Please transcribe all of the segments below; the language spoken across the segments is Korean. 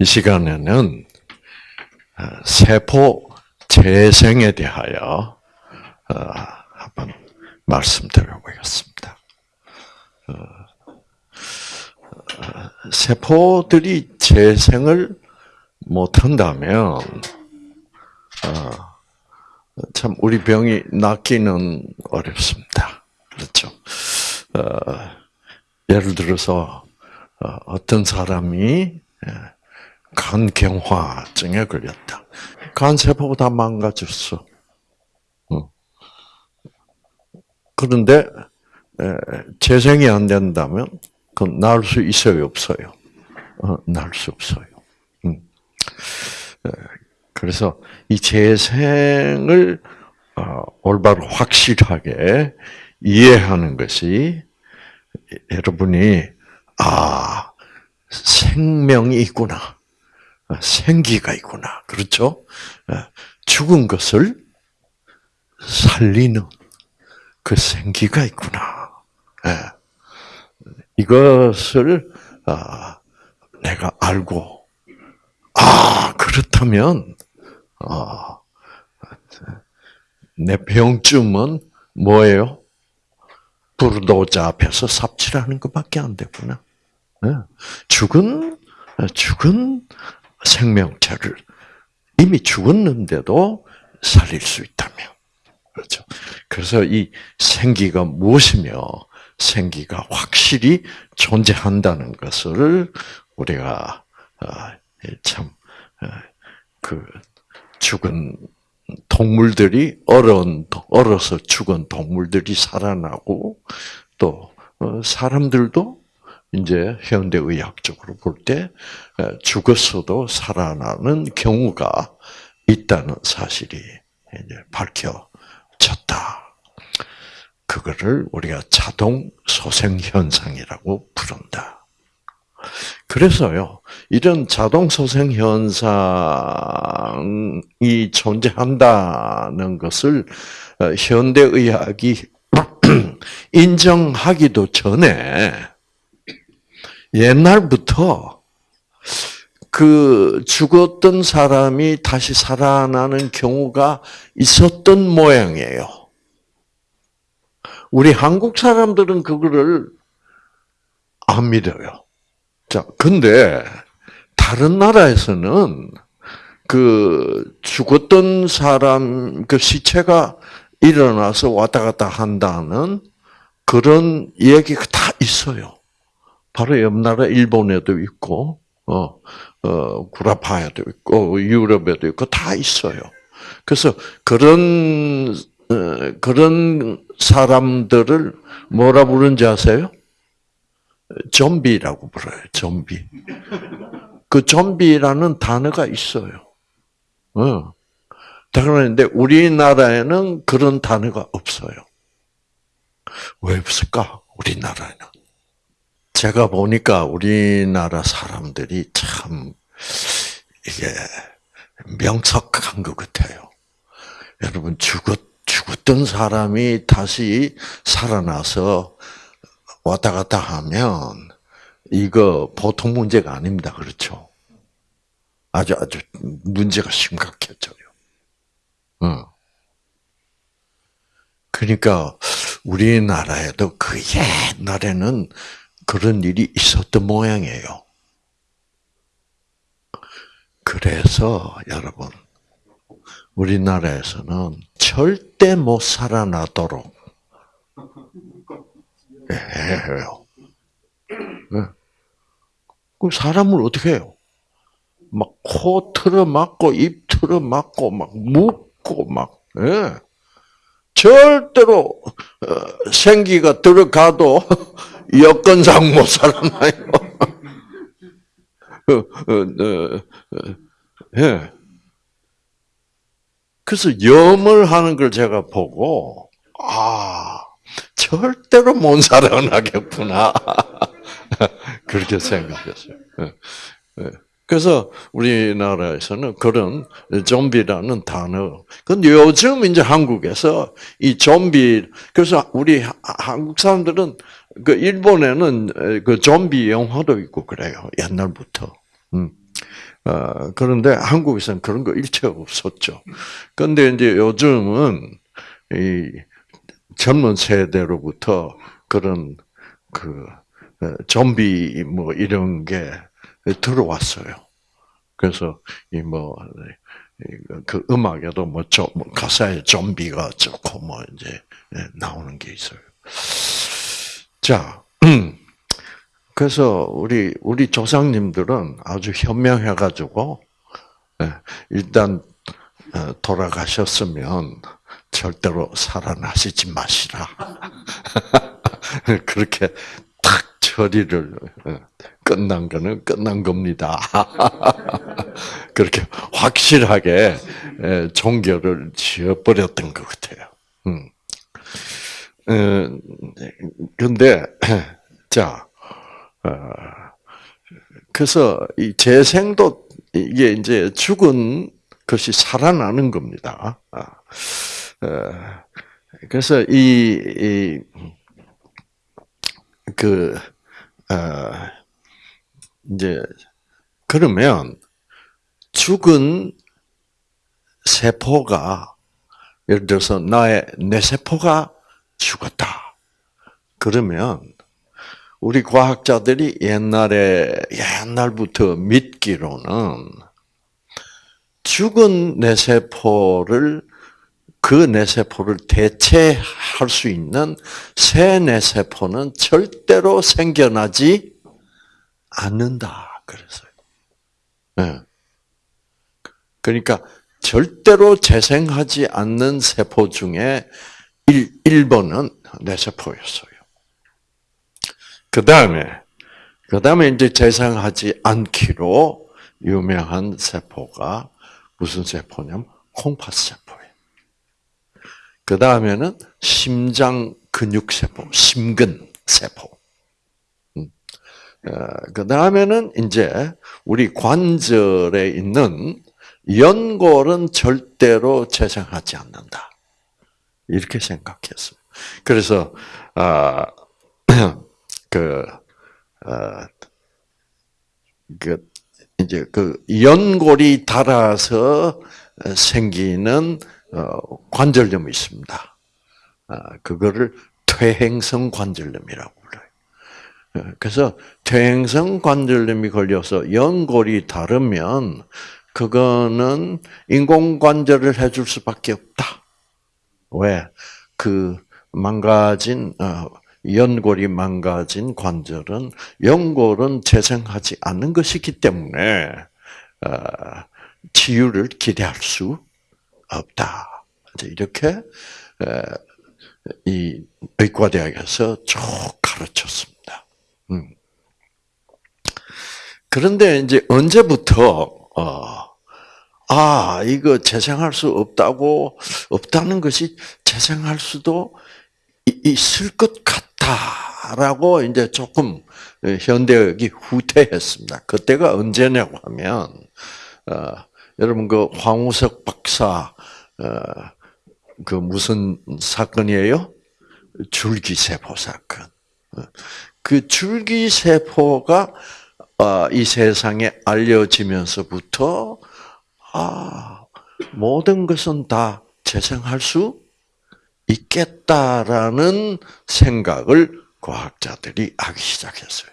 이 시간에는 어, 세포 재생에 대하여 어, 한번 말씀드려보겠습니다. 어, 세포들이 재생을 못한다면 참 우리 병이 낫기는 어렵습니다. 그렇죠. 예를 들어서 어떤 사람이 간경화증에 걸렸다. 간세포가 다 망가졌어. 그런데 재생이 안 된다면 그건 나을 수 있어요, 없어요? 어, 나을 수 없어요. 음. 그래서 이 재생을 어, 올바로 확실하게 이해하는 것이 여러분이 아 생명이 있구나. 아, 생기가 있구나. 그렇죠? 아, 죽은 것을 살리는 그 생기가 있구나. 아, 이것을 내가 알고, 아, 그렇다면, 내 병쯤은 뭐예요? 불도자 앞에서 삽질하는 것밖에 안 되구나. 죽은, 죽은 생명체를 이미 죽었는데도 살릴 수 있다면. 그렇죠. 그래서 이 생기가 무엇이며 생기가 확실히 존재한다는 것을 우리가 어, 참그 어, 죽은 동물들이 얼은 얼어서 죽은 동물들이 살아나고 또 어, 사람들도 이제 현대 의학적으로 볼 때 죽었어도 살아나는 경우가 있다는 사실이 이제 밝혀졌다. 그거를 우리가 자동 소생 현상이라고 부른다. 그래서요, 이런 자동 소생 현상이 존재한다는 것을 어, 현대 의학이 인정하기도 전에 옛날부터 그 죽었던 사람이 다시 살아나는 경우가 있었던 모양이에요. 우리 한국 사람들은 그거를 안 믿어요. 자, 근데 다른 나라에서는 그 죽었던 사람 그 시체가 일어나서 왔다 갔다 한다는 그런 얘기가 다 있어요. 바로 옆 나라 일본에도 있고, 어, 어, 구라파에도 있고, 유럽에도 있고, 다 있어요. 그래서 그런, 어, 그런 사람들을 뭐라 부르는지 아세요? 좀비라고 불러요, 좀비. 그 좀비라는 단어가 있어요. 어. 그런데 우리나라에는 그런 단어가 없어요. 왜 없을까? 우리나라에는. 제가 보니까 우리나라 사람들이 참 이게 명석한 것 같아요. 여러분 죽었 죽었던 사람이 다시 살아나서 왔다 갔다 하면 이거 보통 문제가 아닙니다. 그렇죠? 아주 아주 문제가 심각해져요. 어. 그러니까 우리나라에도 그 옛날에는 그런 일이 있었던 모양이에요. 그래서 여러분 우리나라에서는 절대 못 살아나도록 해요. 네. 그 사람을 어떻게 해요? 막 코 틀어 막고 입 틀어 막고 막 묶고 막 예. 절대로 어, 생기가 들어가도 여건상 못 살아나요. 어, 어, 예. 그래서 염을 하는 걸 제가 보고 아 절대로 못 살아나겠구나 그렇게 생각했어요. 예. 그래서 우리나라에서는 그런 좀비라는 단어. 근데 요즘 이제 한국에서 이 좀비, 그래서 우리 한국 사람들은 그 일본에는 그 좀비 영화도 있고 그래요. 옛날부터. 음. 어, 그런데 한국에서는 그런 거 일체 없었죠. 그런데 이제 요즘은 이 젊은 세대로부터 그런 그 어, 좀비 뭐 이런 게 들어왔어요. 그래서 이 뭐 그 음악에도 뭐, 좀, 뭐 가사에 좀비가 좋고 뭐 이제 나오는 게 있어요. 자, 그래서 우리 우리 조상님들은 아주 현명해 가지고 일단 어, 돌아가셨으면 절대로 살아나시지 마시라. 그렇게 탁 처리를 어, 끝난 거는 끝난 겁니다. 그렇게 확실하게 종교를 지어버렸던 것 같아요. 음. 근데 자, 어, 그래서 이 재생도 이게 이제 죽은 것이 살아나는 겁니다. 아, 어, 그래서 이, 그, 어, 이제, 그러면 죽은 세포가, 예를 들어서 나의 뇌세포가 죽었다. 그러면, 우리 과학자들이 옛날에, 옛날부터 믿기로는, 죽은 뇌세포를 그 뇌세포를 대체할 수 있는 새 뇌세포는 절대로 생겨나지 않는다. 그래서요. 네. 그러니까 절대로 재생하지 않는 세포 중에 1, 1번은 뇌세포였어요. 그 다음에, 그 다음에 이제 재생하지 않기로 유명한 세포가 무슨 세포냐면 콩팥 세포예요. 그 다음에는 심장 근육 세포, 심근 세포. 음. 어, 그 다음에는 이제 우리 관절에 있는 연골은 절대로 재생하지 않는다. 이렇게 생각했어요. 그래서 아, 그, 아, 그 이제 그 연골이 닳아서 생기는 어, 관절염이 있습니다. 아, 그거를 퇴행성 관절염이라고 그래서 퇴행성 관절염이 걸려서 연골이 다르면 그거는 인공관절을 해줄 수밖에 없다. 왜? 그 망가진 어, 연골이 망가진 관절은 연골은 재생하지 않는 것이기 때문에 어, 치유를 기대할 수 없다. 이렇게 이 의과대학에서 쭉 가르쳤습니다. 음. 그런데 이제 언제부터 어, 아 이거 재생할 수 없다고 없다는 것이 재생할 수도 있을 것 같다라고 이제 조금 현대학이 후퇴했습니다. 그때가 언제냐고 하면 어, 여러분 그 황우석 박사 어, 그 무슨 사건이에요? 줄기세포 사건. 어, 그 줄기세포가 어, 이 세상에 알려지면서부터 아 모든 것은 다 재생할 수 있겠다라는 생각을 과학자들이 하기 시작했어요.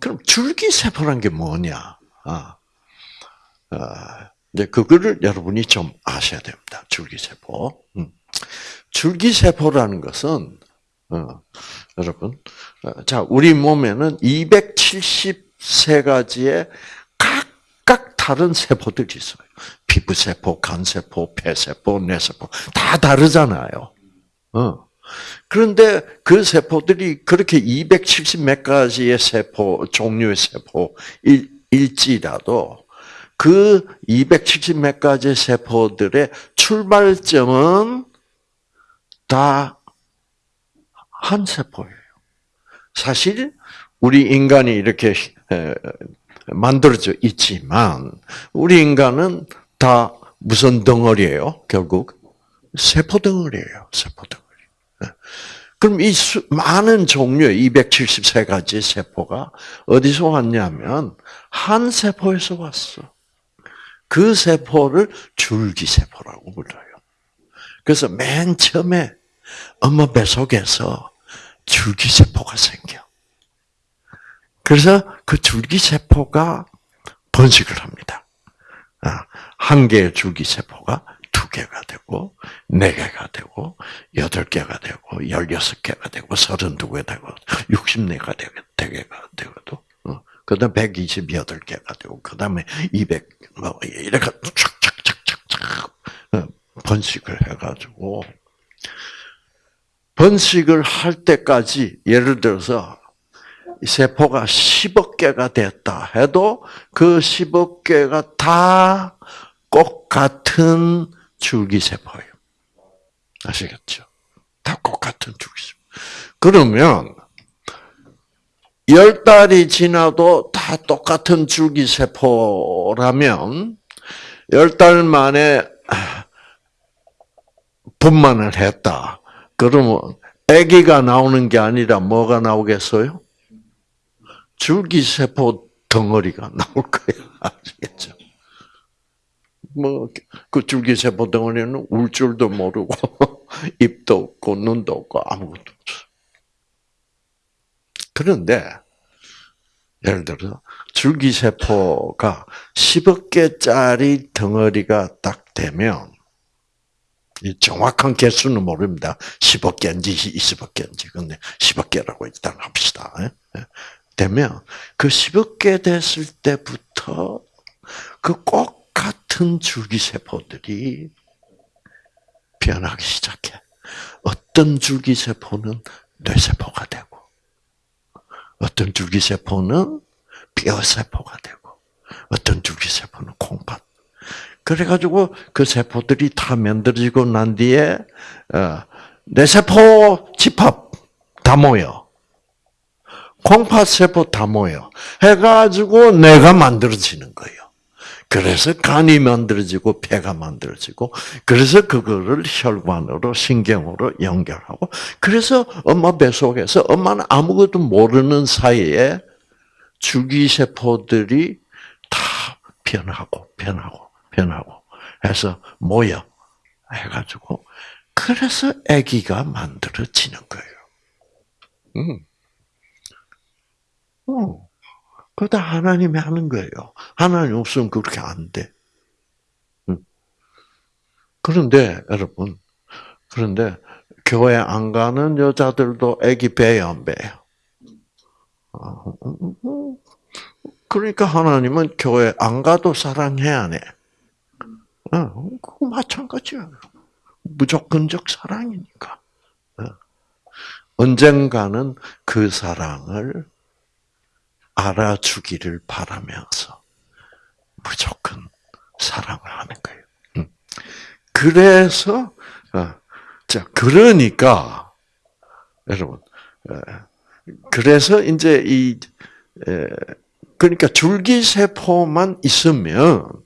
그럼 줄기세포란 게 뭐냐? 아, 아, 이제 그거를 여러분이 좀 아셔야 됩니다. 줄기세포. 음. 줄기세포라는 것은 어, 여러분, 어, 자 우리 몸에는 273가지의 각각 다른 세포들이 있어요. 피부세포, 간세포, 폐세포, 뇌세포 다 다르잖아요. 어. 그런데 그 세포들이 그렇게 270 몇 가지의 세포 종류의 세포일지라도 그 270 몇 가지 세포들의 출발점은 다 한 세포예요. 사실 우리 인간이 이렇게 만들어져 있지만 우리 인간은 다 무슨 덩어리예요? 결국 세포 덩어리예요. 세포 덩어리. 그럼 이 수, 많은 종류의 273가지 세포가 어디서 왔냐면 한 세포에서 왔어. 그 세포를 줄기세포라고 불러요. 그래서 맨 처음에 엄마 뱃속에서 줄기세포가 생겨. 그래서 그 줄기세포가 번식을 합니다. 아, 한 개의 줄기세포가 두 개가 되고, 네 개가 되고, 여덟 개가 되고, 열여섯 개가 되고, 서른두 개 되고, 육십네가 되게가 되고도, 그 다음 128개가 되고, 그 다음에 200, 뭐, 이렇게 촥촥촥촥촥 어, 번식을 해가지고, 번식을 할 때까지, 예를 들어서, 세포가 10억 개가 됐다 해도 그 10억 개가 다 꼭 같은 줄기세포예요. 아시겠죠? 다 꼭 같은 줄기세포. 그러면 열 달이 지나도 다 똑같은 줄기세포라면 열달 만에 분만을 했다. 그러면 아기가 나오는 게 아니라 뭐가 나오겠어요? 줄기세포 덩어리가 나올 거예요. 아시겠죠? 뭐, 그 줄기세포 덩어리는 울 줄도 모르고, 입도 없고, 눈도 없고, 아무것도 없어. 그런데, 예를 들어서, 줄기세포가 10억 개짜리 덩어리가 딱 되면, 정확한 개수는 모릅니다. 10억 개인지 20억 개인지. 근데 10억 개라고 일단 합시다. 예? 되면 그 10억 개 됐을 때부터 그 꼭 같은 줄기세포들이 변하기 시작해. 어떤 줄기세포는 뇌세포가 되고, 어떤 줄기세포는 뼈세포가 되고, 어떤 줄기세포는 콩팥. 그래가지고 그 세포들이 다 만들어지고 난 뒤에, 어, 뇌세포 집합 다 모여. 콩팥 세포 다 모여. 해가지고 내가 만들어지는 거예요. 그래서 간이 만들어지고 폐가 만들어지고 그래서 그거를 혈관으로 신경으로 연결하고 그래서 엄마 뱃속에서 엄마는 아무것도 모르는 사이에 줄기세포들이 다 변하고 변하고 변하고 해서 모여 해가지고 그래서 아기가 만들어지는 거예요. 음. 어. 그다 하나님이 하는 거예요. 하나님 없으면 그렇게 안 돼. 그런데 여러분, 그런데 교회 안 가는 여자들도 아기 배요, 안 배요? 아, 그러니까 하나님은 교회 안 가도 사랑해야 해. 어, 그거 마찬가지야. 무조건적 사랑이니까. 어. 언젠가는 그 사랑을 알아주기를 바라면서 무조건 사랑을 하는 거예요. 음. 그래서 어, 자 그러니까 여러분 그래서 이제 이 그러니까 줄기 세포만 있으면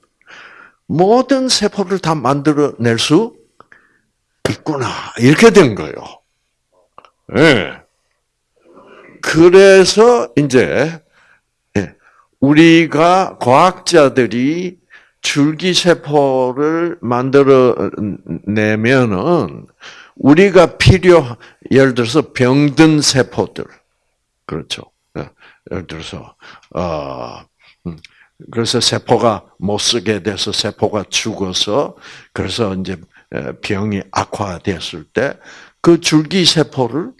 모든 세포를 다 만들어낼 수 있구나 이렇게 된 거예요. 네. 그래서 이제 우리가 과학자들이 줄기세포를 만들어 내면은 우리가 필요 예를 들어서 병든 세포들 그렇죠. 예, 예를 들어서 어 음, 그래서 세포가 못 쓰게 돼서 세포가 죽어서 그래서 이제 병이 악화됐을 때 그 줄기 세포를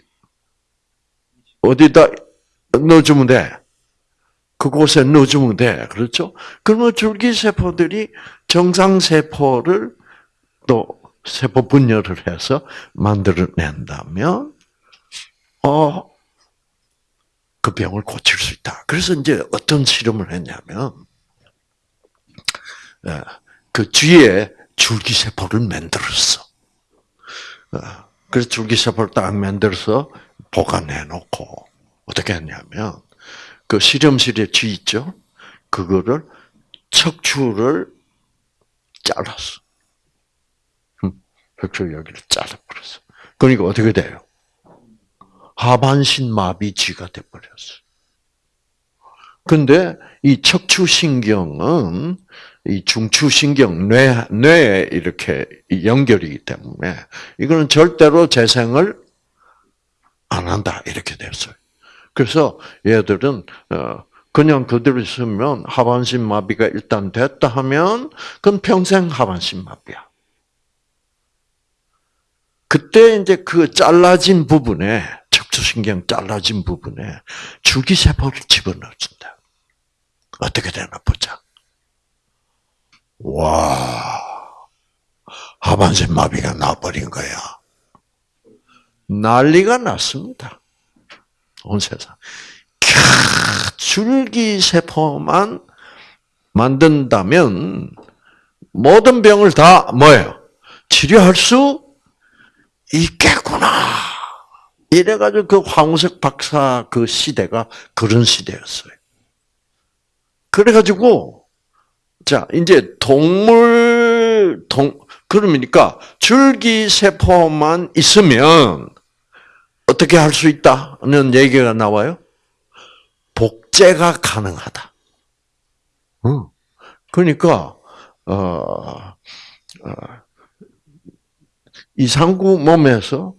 어디다 넣어주면 돼? 그곳에 넣어주면 돼. 그렇죠? 그러면 줄기 세포들이 정상 세포를 또 세포 분열을 해서 만들어낸다면, 어, 그 병을 고칠 수 있다. 그래서 이제 어떤 실험을 했냐면, 예, 그 뒤에 줄기세포를 만들었어. 어, 그래서 줄기세포를 딱 만들어서 보관해 놓고, 어떻게 했냐면, 그 실험실에 쥐 있죠? 그거를 척추를 잘랐어. 척추 여기를 잘라버렸어. 그러니까 어떻게 돼요? 하반신 마비쥐가 돼버렸어요. 근데 이 척추신경은 이 중추신경, 뇌, 뇌에 이렇게 연결이기 때문에 이거는 절대로 재생을 안 한다. 이렇게 됐어요. 그래서 얘들은, 어, 그냥 그대로 있으면 하반신 마비가 일단 됐다 하면 그건 평생 하반신 마비야. 그때 이제 그 잘라진 부분에 척추신경 잘라진 부분에 줄기세포를 집어넣어준다. 어떻게 되나 보자. 와, 하반신 마비가 나버린 거야. 난리가 났습니다. 온 세상. 캬, 줄기세포만 만든다면 모든 병을 다 뭐예요? 치료할 수 있겠구나. 이래가지고 그 황우석 박사 그 시대가 그런 시대였어요. 그래가지고 자 이제 동물 동 그러니까 줄기세포만 있으면 어떻게 할 수 있다는 얘기가 나와요. 복제가 가능하다. 그러니까 어, 어, 이상구 몸에서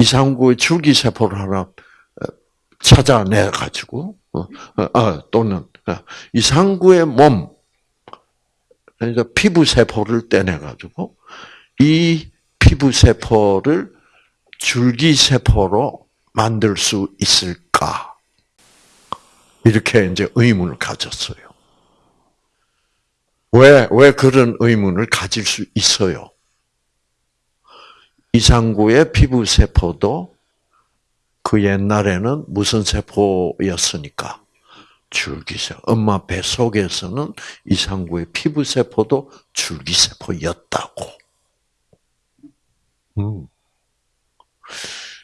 이상구의 줄기세포를 하나 어, 찾아내 가지고 어, 어, 또는 이상구의 몸 그러니까 피부 세포를 떼내 가지고 이 피부 세포를 줄기 세포로 만들 수 있을까? 이렇게 이제 의문을 가졌어요. 왜, 왜 그런 의문을 가질 수 있어요? 이상구의 피부 세포도 그 옛날에는 무슨 세포였으니까? 줄기세포. 엄마 배 속에서는 이상구의 피부 세포도 줄기세포였다고. 음.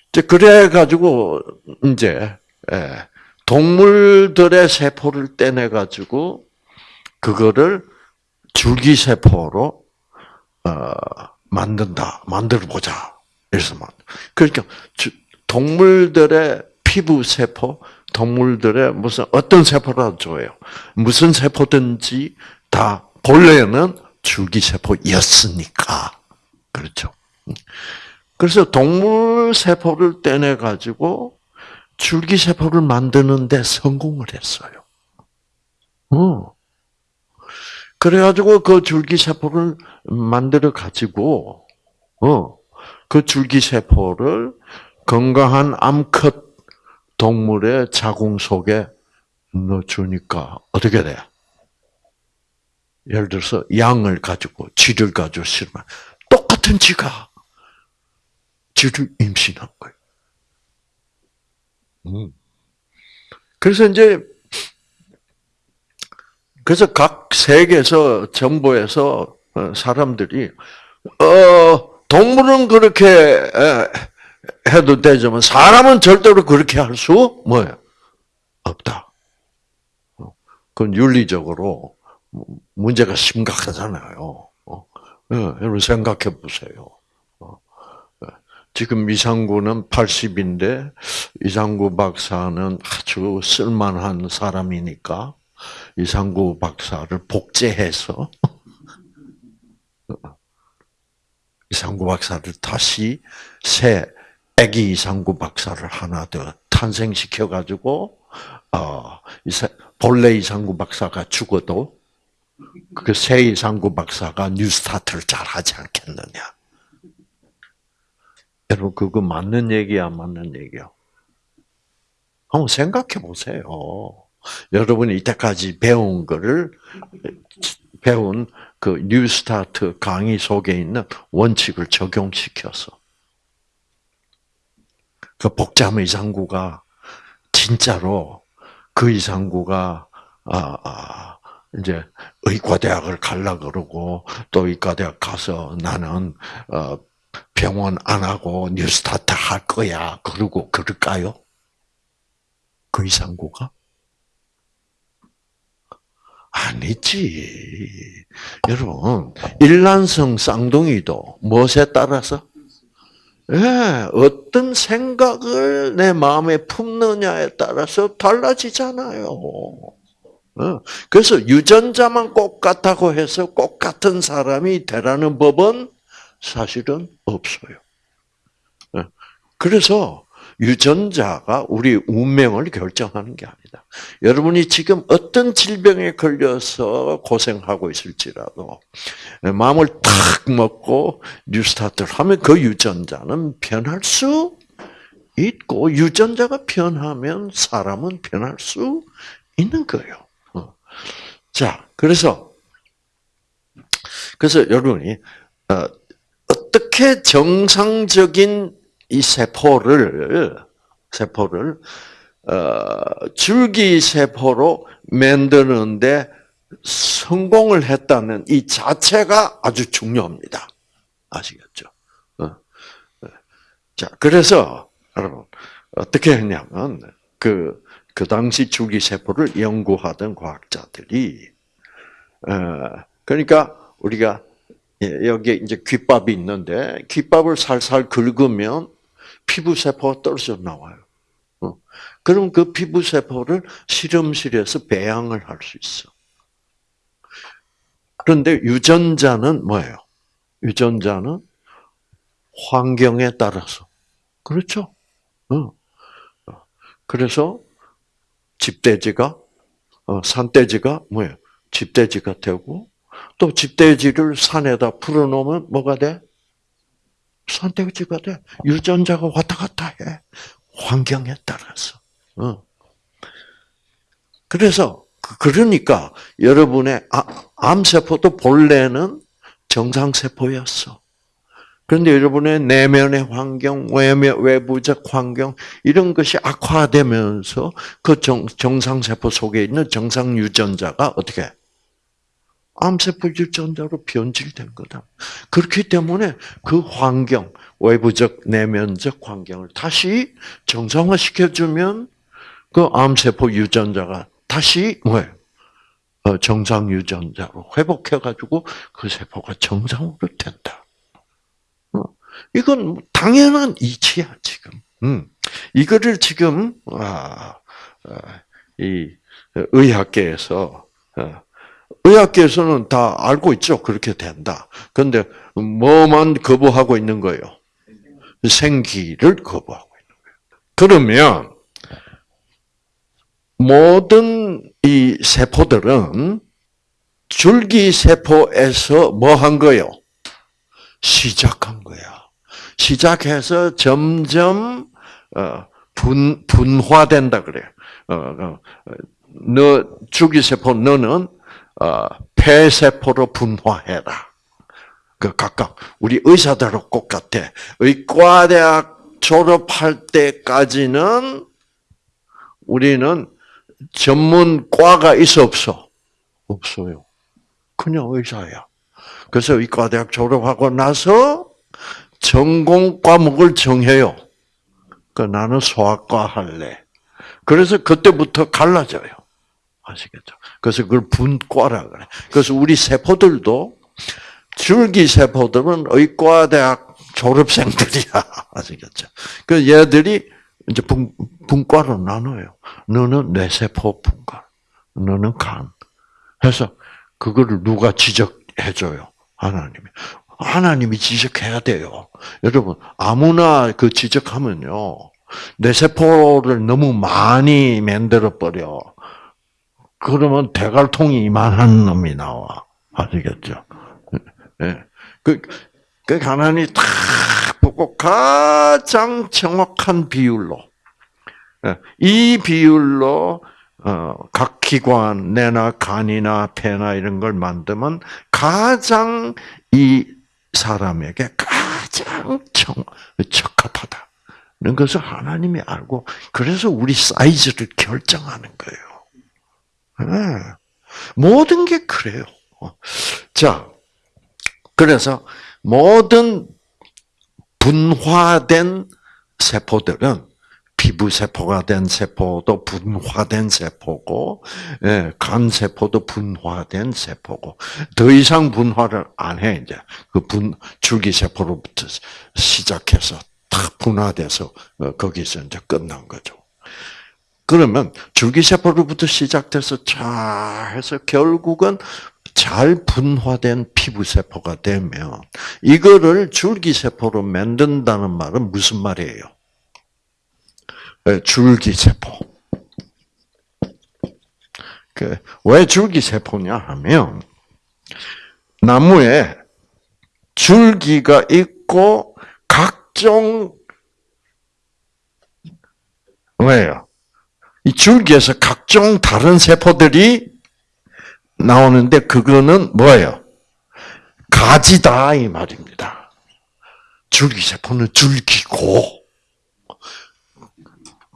이제 그래 가지고 이제 예, 동물들의 세포를 떼내 가지고 그거를 줄기세포로 어, 만든다, 만들어 보자. 이래서 만 그러니까 동물들의 피부 세포, 동물들의 무슨 어떤 세포라도 좋아요. 무슨 세포든지 다 본래는 줄기세포였으니까 그렇죠. 그래서 동물 세포를 떼내 가지고 줄기 세포를 만드는데 성공을 했어요. 어. 그래가지고 그 줄기 세포를 만들어 가지고 어, 그 줄기 세포를 건강한 암컷 동물의 자궁 속에 넣어주니까 어떻게 돼? 예를 들어서 양을 가지고 쥐를 가지고 실면 똑같은 쥐가 쥐를 임신한 거예요. 음. 그래서 이제 그래서 각 세계에서 정부에서 어, 사람들이 어 동물은 그렇게 해도 되지만 사람은 절대로 그렇게 할 수 뭐예요 없다. 어, 그건 윤리적으로 문제가 심각하잖아요. 어, 예, 여러분 생각해 보세요. 지금 이상구는 80인데 이상구 박사는 아주 쓸만한 사람이니까 이상구 박사를 복제해서 이상구 박사를 다시 새 아기 이상구 박사를 하나 더 탄생시켜 가지고 어, 본래 이상구 박사가 죽어도 그 새 이상구 박사가 뉴스타트를 잘 하지 않겠느냐. 여러분 그거 맞는 얘기야, 맞는 얘기야? 한번 생각해 보세요. 여러분이 이때까지 배운 거를 배운 그 뉴스타트 강의 속에 있는 원칙을 적용시켜서 그 복잡한 이상구가 진짜로 그 이상구가 아, 아 이제 의과대학을 갈라 그러고 또 의과대학 가서 나는 어, 병원 안 하고 뉴스타트 할 거야. 그러고 그럴까요? 그 이상구가? 아니지. 여러분, 일란성 쌍둥이도 무엇에 따라서? 예, 어떤 생각을 내 마음에 품느냐에 따라서 달라지잖아요. 어, 그래서 유전자만 똑같다고 해서 똑같은 사람이 되라는 법은 사실은 없어요. 예, 그래서 유전자가 우리 운명을 결정하는 게 아니다. 여러분이 지금 어떤 질병에 걸려서 고생하고 있을지라도 마음을 탁 먹고 뉴스타트를 하면 그 유전자는 변할 수 있고 유전자가 변하면 사람은 변할 수 있는 거예요. 어. 자, 그래서 그래서 여러분이 어, 어떻게 정상적인 이 세포를 세포를 어, 줄기 세포로 만드는데 성공을 했다는 이 자체가 아주 중요합니다. 아시겠죠? 어. 어. 자, 그래서 여러분 어떻게 했냐면 그, 그 당시 줄기 세포를 연구하던 과학자들이 어, 그러니까 우리가 예, 여기 이제 귓밥이 있는데 귓밥을 살살 긁으면 피부 세포가 떨어져 나와요. 어. 그럼 그 피부 세포를 실험실에서 배양을 할 수 있어. 그런데 유전자는 뭐예요? 유전자는 환경에 따라서 그렇죠. 어. 그래서 집돼지가 어, 산돼지가 뭐예요? 집돼지가 되고 또 집돼지를 산에다 풀어놓으면 뭐가 돼? 산돼지가 돼. 유전자가 왔다 갔다 해. 환경에 따라서. 어. 그래서 그, 그러니까 여러분의 아, 암세포도 본래는 정상세포였어. 그런데 여러분의 내면의 환경, 외부적 환경 이런 것이 악화되면서 그 정, 정상세포 속에 있는 정상 유전자가 어떻게 암세포 유전자로 변질된 거다. 그렇기 때문에 그 환경, 외부적, 내면적 환경을 다시 정상화시켜주면 그 암세포 유전자가 다시 뭐예요? 어, 정상 유전자로 회복해가지고 그 세포가 정상으로 된다. 어, 이건 당연한 이치야 지금. 음. 이거를 지금 아, 아, 이 의학계에서 어, 의학계에서는 다 알고 있죠. 그렇게 된다. 그런데 뭐만 거부하고 있는 거예요? 생기를 거부하고 있는 거예요. 그러면 모든 이 세포들은 줄기 세포에서 뭐 한 거요? 시작한 거야. 시작해서 점점 어, 분 분화된다 그래. 어, 어, 너 줄기 세포 너는 폐세포로 분화해라. 그 각각 우리 의사들하고 똑같아. 의과대학 졸업할 때까지는 우리는 전문과가 있어 없어? 없어요. 그냥 의사야. 그래서 의과대학 졸업하고 나서 전공 과목을 정해요. 그 나는 소아과 할래. 그래서 그때부터 갈라져요. 아시겠죠? 그래서 그걸 분과라 그래. 그래서 우리 세포들도 줄기 세포들은 의과대학 졸업생들이야. 아시겠죠? 그 얘들이 이제 분, 분과로 나눠요. 너는 뇌세포 분과, 너는 간. 해서 그거를 누가 지적해줘요? 하나님이. 하나님이 지적해야 돼요. 여러분, 아무나 그 지적하면요. 뇌세포를 너무 많이 만들어버려. 그러면 대갈통이 이만한 놈이 나와. 아시겠죠? 예. 그, 그 하나님이 탁 보고 가장 정확한 비율로, 예. 이 비율로, 어, 각 기관, 뇌나 간이나 폐나 이런 걸 만들면 가장 이 사람에게 가장 정, 적합하다. 는 것을 하나님이 알고, 그래서 우리 사이즈를 결정하는 거예요. 네. 모든 게 그래요. 자, 그래서 모든 분화된 세포들은 피부 세포가 된 세포도 분화된 세포고, 예, 간 세포도 분화된 세포고, 더 이상 분화를 안 해, 이제. 그 분, 줄기 세포로부터 시작해서 탁 분화돼서 어, 거기서 이제 끝난 거죠. 그러면 줄기세포로부터 시작돼서 쫙 해서 결국은 잘 분화된 피부세포가 되면 이거를 줄기세포로 만든다는 말은 무슨 말이에요? 네, 줄기세포. 그, 왜 줄기세포냐 하면 나무에 줄기가 있고 각종 왜요? 이 줄기에서 각종 다른 세포들이 나오는데 그거는 뭐예요? 가지다 이 말입니다. 줄기 세포는 줄기고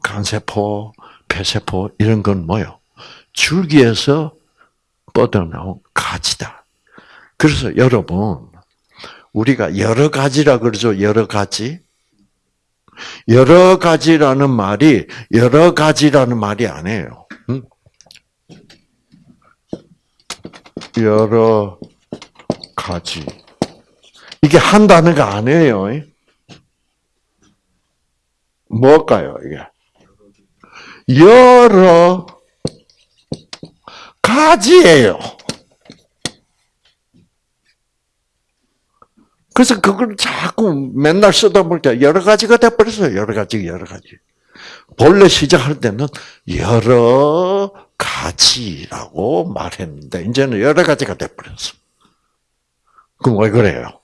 간세포, 폐세포 이런 건 뭐요? 줄기에서 뻗어나온 가지다. 그래서 여러분 우리가 여러 가지라 그러죠. 여러 가지. 여러 가지라는 말이 여러 가지라는 말이 아니에요. 응? 여러 가지. 이게 한 단어가 아니에요. 뭘까요, 이게? 여러 가지예요. 그래서 그걸 자꾸 맨날 쓰다 보니까 여러 가지가 돼버렸어요. 여러 가지, 여러 가지. 본래 시작할 때는 여러 가지라고 말했는데, 이제는 여러 가지가 돼버렸어. 그럼 왜 그래요?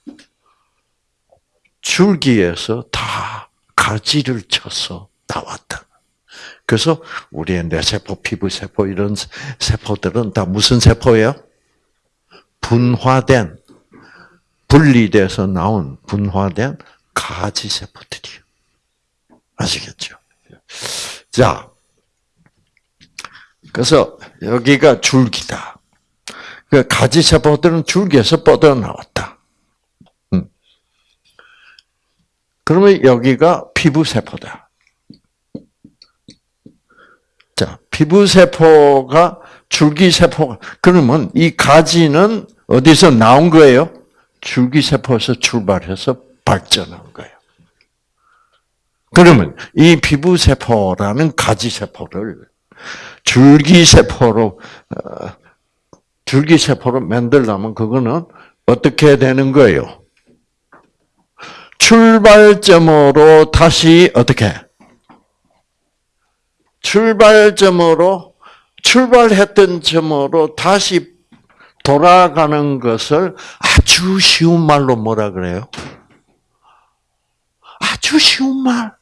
줄기에서 다 가지를 쳐서 나왔다. 그래서 우리의 뇌세포, 피부세포 이런 세포들은 다 무슨 세포예요? 분화된 분리돼서 나온 분화된 가지 세포들이요. 아시겠죠? 자, 그래서 여기가 줄기다. 그 가지 세포들은 줄기에서 뻗어 나왔다. 음. 그러면 여기가 피부 세포다. 자, 피부 세포가 줄기 세포가 그러면 이 가지는 어디서 나온 거예요? 줄기세포에서 출발해서 발전한 거예요. 그러면 이 피부세포라는 가지세포를 줄기세포로, 어, 줄기세포로 만들려면 그거는 어떻게 되는 거예요? 출발점으로 다시 어떻게? 출발점으로 출발했던 점으로 다시 돌아가는 것을 아주 쉬운 말로 뭐라 그래요? 아주 쉬운 말.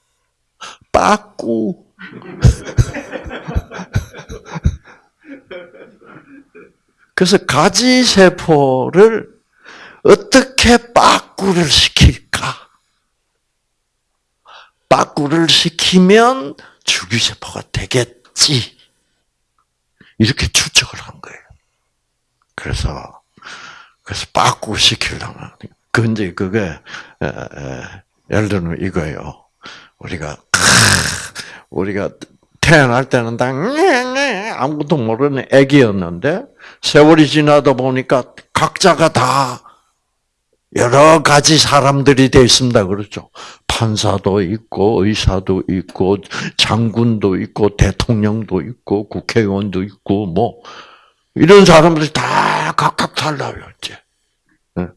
빠꾸. 그래서 가지세포를 어떻게 빠꾸를 시킬까? 빠꾸를 시키면 주기세포가 되겠지. 이렇게 추측을 한 거예요. 그래서 그래서 빠꾸 시키려면 그 이제 그게 예를 들면 이거예요. 우리가 우리가 태어날 때는 다 아무것도 모르는 애기였는데 세월이 지나다 보니까 각자가 다 여러 가지 사람들이 되어 있습니다. 그렇죠. 판사도 있고, 의사도 있고, 장군도 있고, 대통령도 있고, 국회의원도 있고, 뭐, 이런 사람들이 다 각각 달라요, 이제. 예.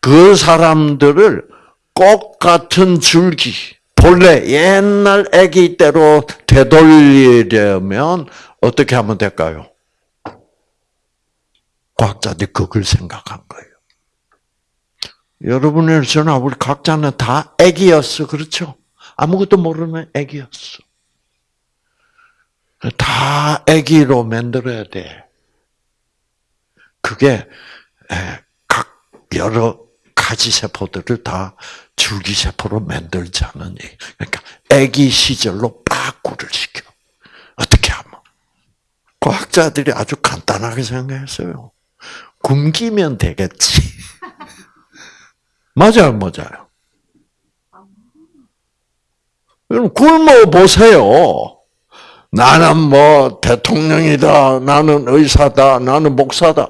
그 사람들을 꽃 같은 줄기, 본래 옛날 아기 때로 되돌리려면 어떻게 하면 될까요? 과학자들이 그걸 생각한 거예요. 여러분의 저나 우리 각자는 다 아기였어, 그렇죠? 아무것도 모르는 아기였어. 다 아기로 만들어야 돼. 그게 각 여러 가지 세포들을 다 줄기세포로 만들자는 얘기. 그러니까 아기 시절로 빠꾸를 시켜. 어떻게 하면? 과학자들이 아주 간단하게 생각했어요. 굶기면 되겠지. 맞아요, 맞아요. 그럼 굶어 보세요. 나는 뭐 대통령이다, 나는 의사다, 나는 목사다.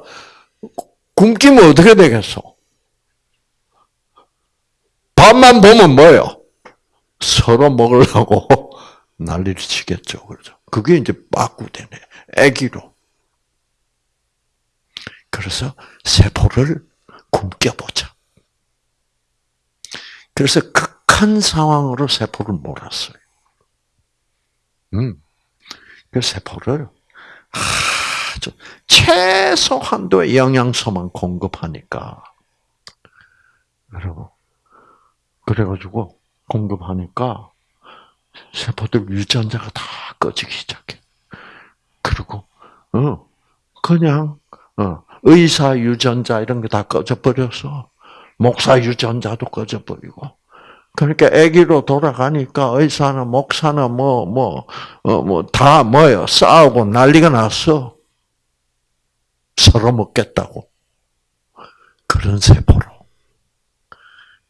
굶기면 어떻게 되겠어? 밥 맛만 보면 뭐예요? 서로 먹으려고 난리를 치겠죠. 그렇죠. 그게 이제 빠꾸되네. 애기로. 그래서 세포를 굶겨보자. 그래서 극한 상황으로 세포를 몰았어요. 음. 그 세포를 아주 최소 한도의 영양소만 공급하니까. 여러분. 그래가지고 공급하니까 세포들 유전자가 다 꺼지기 시작해. 그리고, 어, 그냥, 어, 의사 유전자 이런 게 다 꺼져 버려서, 목사 유전자도 꺼져 버리고, 그러니까 아기로 돌아가니까 의사나 목사나 뭐, 뭐, 어, 뭐, 다 뭐요? 싸우고 난리가 났어. 서로 먹겠다고. 그런 세포로.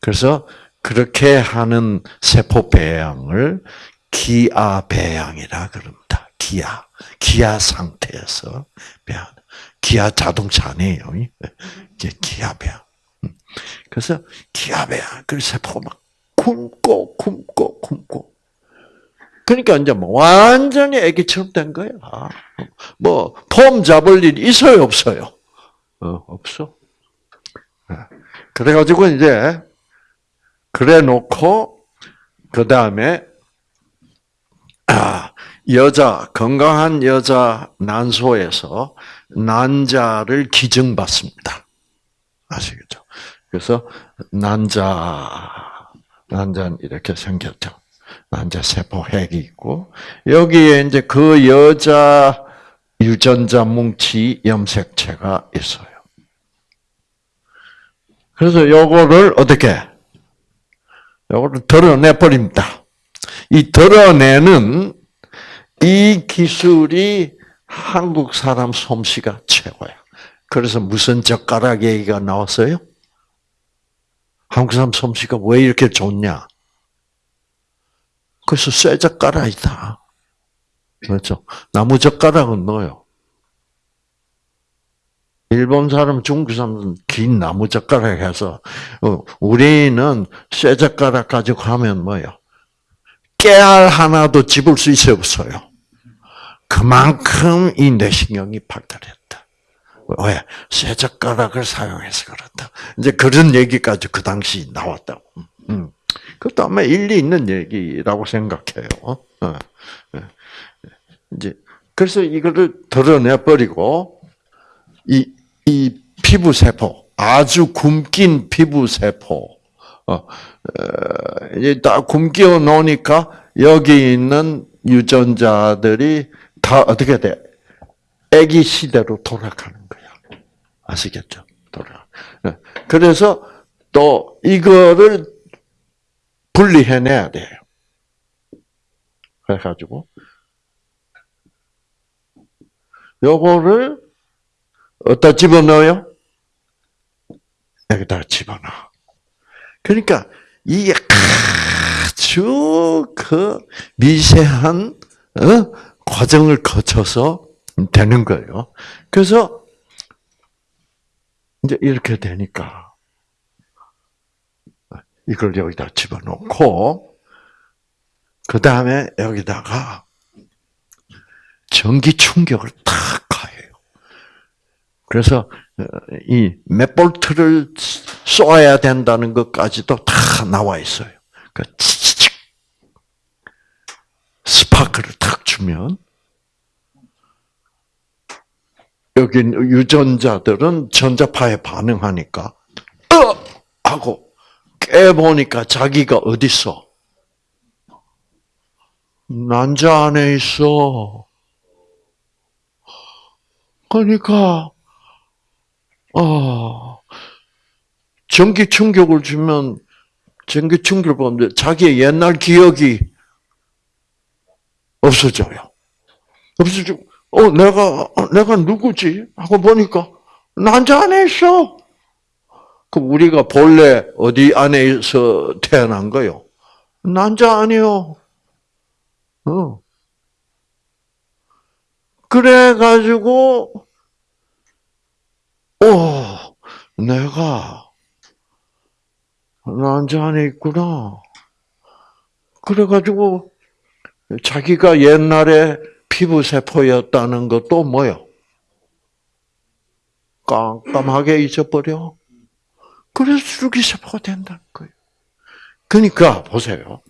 그래서 그렇게 하는 세포 배양을 기아 배양이라 그럽니다. 기아. 기아 상태에서 배양. 기아 자동차 아니에요. 이제 기아 배양. 그래서 기아 배양. 그 세포가 막 굶고 굶고 굶고. 그러니까 이제 뭐 완전히 아기처럼 된 거야. 뭐 폼 잡을 일 있어요, 없어요? 어, 없어. 그래가지고 이제 그래 놓고 그 다음에 아, 여자 건강한 여자 난소에서 난자를 기증받습니다. 아시겠죠? 그래서 난자 난자는 이렇게 생겼죠. 난자 세포 핵이 있고 여기에 이제 그 여자 유전자 뭉치 염색체가 있어요. 그래서 요거를 어떻게 요거를 드러내 버립니다. 이 드러내는 이 기술이 한국 사람 솜씨가 최고야. 그래서 무슨 젓가락 얘기가 나왔어요? 한국 사람 솜씨가 왜 이렇게 좋냐? 그래서 쇠 젓가락이다. 그렇죠? 나무 젓가락은 뭐요? 일본 사람, 중국 사람은 긴 나무 젓가락 해서, 어, 우리는 쇠 젓가락 가지고 하면 뭐요? 깨알 하나도 집을 수 있어요, 없어요? 그만큼 이 뇌신경이 발달했다. 왜? 쇠 젓가락을 사용해서 그렇다. 이제 그런 얘기까지 그 당시 나왔다고. 음. 그것도 아마 일리 있는 얘기라고 생각해요. 어? 예. 이제 그래서 이거를 드러내 버리고 이, 이 피부 세포 아주 굶긴 피부 세포 어, 이제 다 굶겨 놓으니까 여기 있는 유전자들이 다 어떻게 돼? 아기 시대로 돌아가는 거야. 아시겠죠? 돌아. 예. 그래서 또 이거를 분리해내야 돼요. 그래가지고 요거를 어디다 집어넣어요? 여기다 집어넣어. 그러니까 이게 아주 그 미세한 어? 과정을 거쳐서 되는 거예요. 그래서 이제 이렇게 되니까 이걸 여기다 집어넣고 그 다음에 여기다가 전기 충격을 탁 가해요. 그래서 어, 이몇 볼트를 쏘아야 된다는 것까지도 다 나와 있어요. 그 치치치 스파크를 탁 주면 여기 유전자들은 전자파에 반응하니까 어 하고 깨보니까 자기가 어디 있어? 난자 안에 있어. 그러니까 어, 전기 충격을 주면 전기 충격을 보면 자기의 옛날 기억이 없어져요. 없어지고 어 내가 내가 누구지 하고 보니까 난자 안에 있어. 그럼 우리가 본래 어디 안에서 태어난 거요? 난자 아니요. 어. 그래가지고, 오, 내가 난자 안에 있구나. 그래가지고 자기가 옛날에 피부세포였다는 것도 뭐요? 깜깜하게 잊어버려. 그래서 줄기세포가 된다는 거예요. 그러니까 보세요.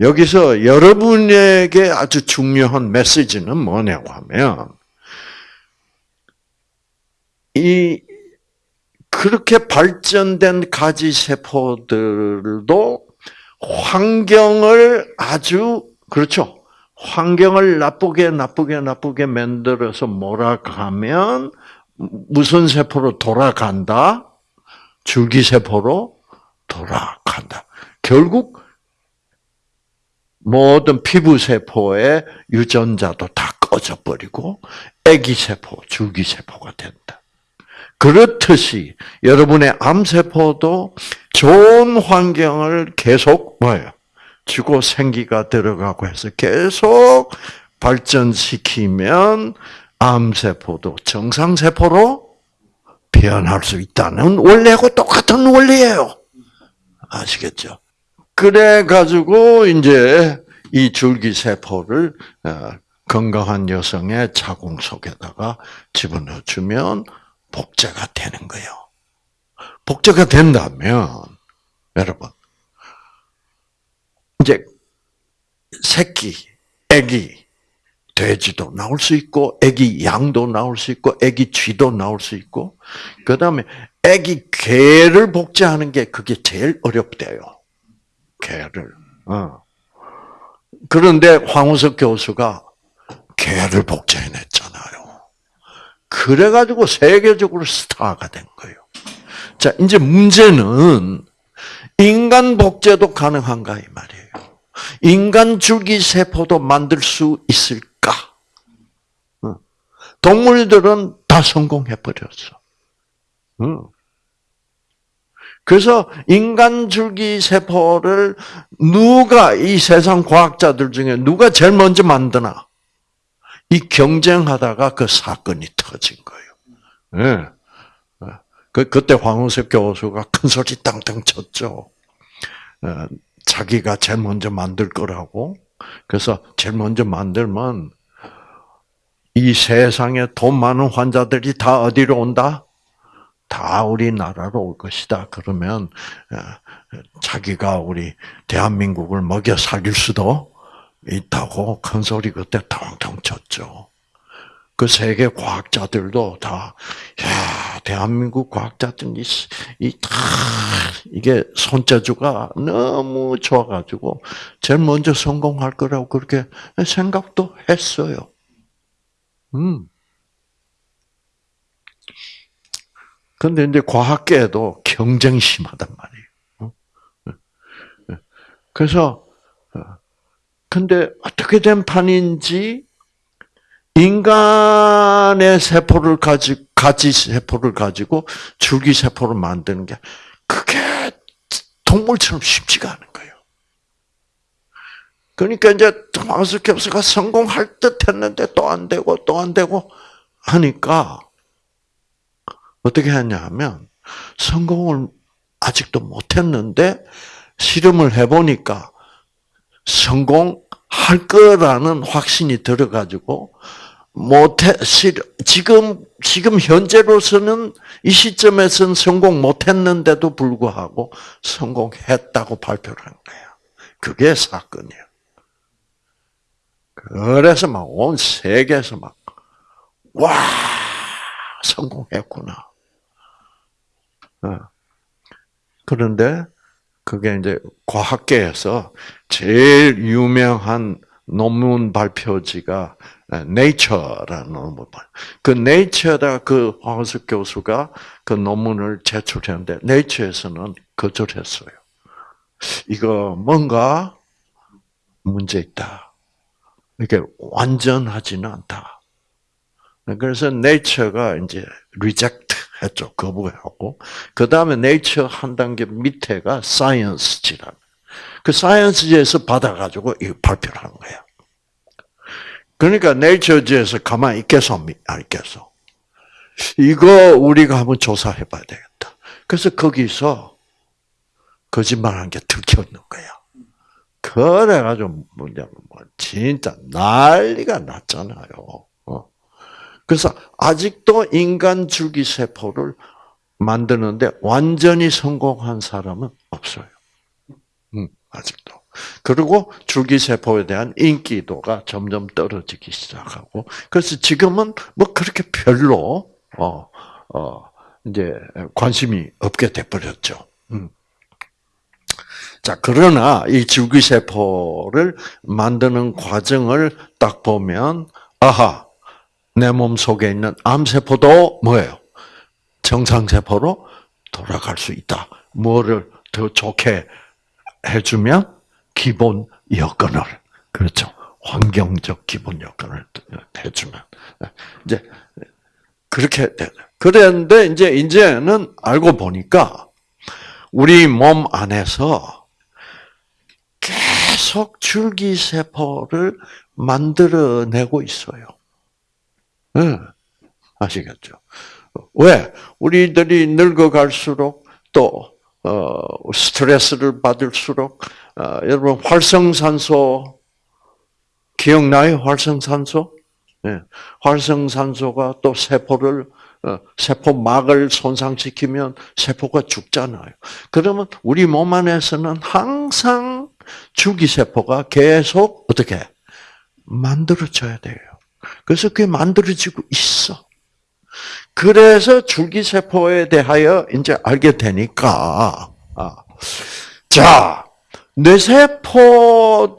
여기서 여러분에게 아주 중요한 메시지는 뭐냐고 하면 이 그렇게 발전된 가지 세포들도 환경을 아주 그렇죠. 환경을 나쁘게 나쁘게 나쁘게 만들어서 몰아가면 무슨 세포로 돌아간다? 줄기세포로 돌아간다. 결국 모든 피부세포의 유전자도 다 꺼져버리고 애기세포, 줄기세포가 된다. 그렇듯이 여러분의 암세포도 좋은 환경을 계속 뭐예요? 주고 생기가 들어가고 해서 계속 발전시키면 암세포도 정상세포로 변할 수 있다는 원리하고 똑같은 원리예요. 아시겠죠? 그래 가지고 이제 이 줄기세포를 어, 건강한 여성의 자궁 속에다가 집어넣어 주면 복제가 되는 거예요. 복제가 된다면 여러분 이제 새끼, 애기, 돼지도 나올 수 있고, 애기 양도 나올 수 있고, 애기 쥐도 나올 수 있고, 그 다음에 애기 개를 복제하는 게 그게 제일 어렵대요. 개를. 어. 그런데 황우석 교수가 개를 복제해냈잖아요. 그래가지고 세계적으로 스타가 된 거예요. 자, 이제 문제는 인간 복제도 가능한가 이 말이에요. 인간 줄기 세포도 만들 수 있을까? 어. 동물들은 다 성공해 버렸어. 어. 그래서 인간 줄기 세포를 누가 이 세상 과학자들 중에 누가 제일 먼저 만드나? 이 경쟁하다가 그 사건이 터진 거예요. 네. 그 그때 황우석 교수가 큰 소리 땅땅 쳤죠. 어, 자기가 제일 먼저 만들 거라고. 그래서 제일 먼저 만들면 이 세상에 돈 많은 환자들이 다 어디로 온다? 다 우리나라로 올 것이다. 그러면 어, 자기가 우리 대한민국을 먹여 살릴 수도 있다고 큰 소리 그때 텅텅 쳤죠. 그 세계 과학자들도 다, 야, 대한민국 과학자들이, 이, 다, 이게 손재주가 너무 좋아가지고, 제일 먼저 성공할 거라고 그렇게 생각도 했어요. 음. 근데 이제 과학계에도 경쟁이 심하단 말이에요. 어? 그래서, 어, 근데 어떻게 된 판인지 인간의 세포를 가지 가지 세포를 가지고 줄기 세포를 만드는 게 그게 동물처럼 쉽지가 않은 거예요. 그러니까 이제 캡스가 성공할 듯 했는데 또 안 되고 또 안 되고 하니까 어떻게 했냐 하면 성공을 아직도 못 했는데 실험을 해 보니까 성공할 거라는 확신이 들어 가지고 못해 지금 지금 현재로서는 이 시점에서는 성공 못했는데도 불구하고 성공했다고 발표를 한 거야. 그게 사건이야. 그래서 막 온 세계에서 막 와 성공했구나. 어. 그런데 그게 이제 과학계에서 제일 유명한 논문 발표지가 Nature라는 논문. 그 Nature다 그 황석 교수가 그 논문을 제출했는데 Nature에서는 거절했어요. 이거 뭔가 문제 있다. 이게 완전하지는 않다. 그래서 Nature가 이제 reject 했죠. 거부하고. 그 다음에 Nature 한 단계 밑에가 Science지라는. 그 Science지에서 받아가지고 이 발표를 한 거야. 그러니까 네이처지에서 가만히 있겠어, 안 있겠어? 이거 우리가 한번 조사해 봐야 되겠다. 그래서 거기서 거짓말한 게 들켰는 거야. 그래가지고 뭐냐면 뭐 진짜 난리가 났잖아요. 어. 그래서 아직도 인간 줄기세포를 만드는데 완전히 성공한 사람은 없어요. 음, 아직도. 그리고 줄기세포에 대한 인기도가 점점 떨어지기 시작하고, 그래서 지금은 뭐 그렇게 별로, 어, 어, 이제 관심이 없게 돼버렸죠. 음. 자, 그러나 이 줄기세포를 만드는 과정을 딱 보면, 아하, 내 몸 속에 있는 암세포도 뭐예요? 정상세포로 돌아갈 수 있다. 뭐를 더 좋게 해주면 기본 여건을 그렇죠. 환경적 기본 여건을 해주면 이제 그렇게 돼. 그랬는데 이제 이제는 알고 보니까 우리 몸 안에서 계속 줄기세포를 만들어내고 있어요. 네. 아시겠죠? 왜? 우리들이 늙어갈수록 또 어, 스트레스를 받을수록 어, 여러분 활성산소 기억나요? 활성산소? 네. 활성산소가 또 세포를 어, 세포막을 손상시키면 세포가 죽잖아요. 그러면 우리 몸 안에서는 항상 주기세포가 계속 어떻게 만들어져야 돼요. 그래서 그게 만들어지고 있어. 그래서 줄기세포에 대하여 이제 알게 되니까, 아. 자, 뇌세포도,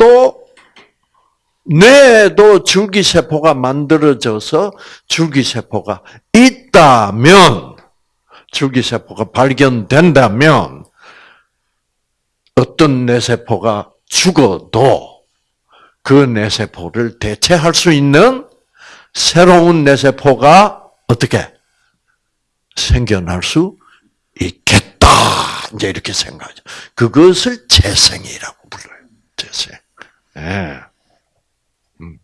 뇌에도 줄기세포가 만들어져서 줄기세포가 있다면, 줄기세포가 발견된다면, 어떤 뇌세포가 죽어도 그 뇌세포를 대체할 수 있는 새로운 뇌세포가 어떻게 생겨날 수 있겠다. 이제 이렇게 생각하죠. 그것을 재생이라고 불러요. 재생. 네. 음.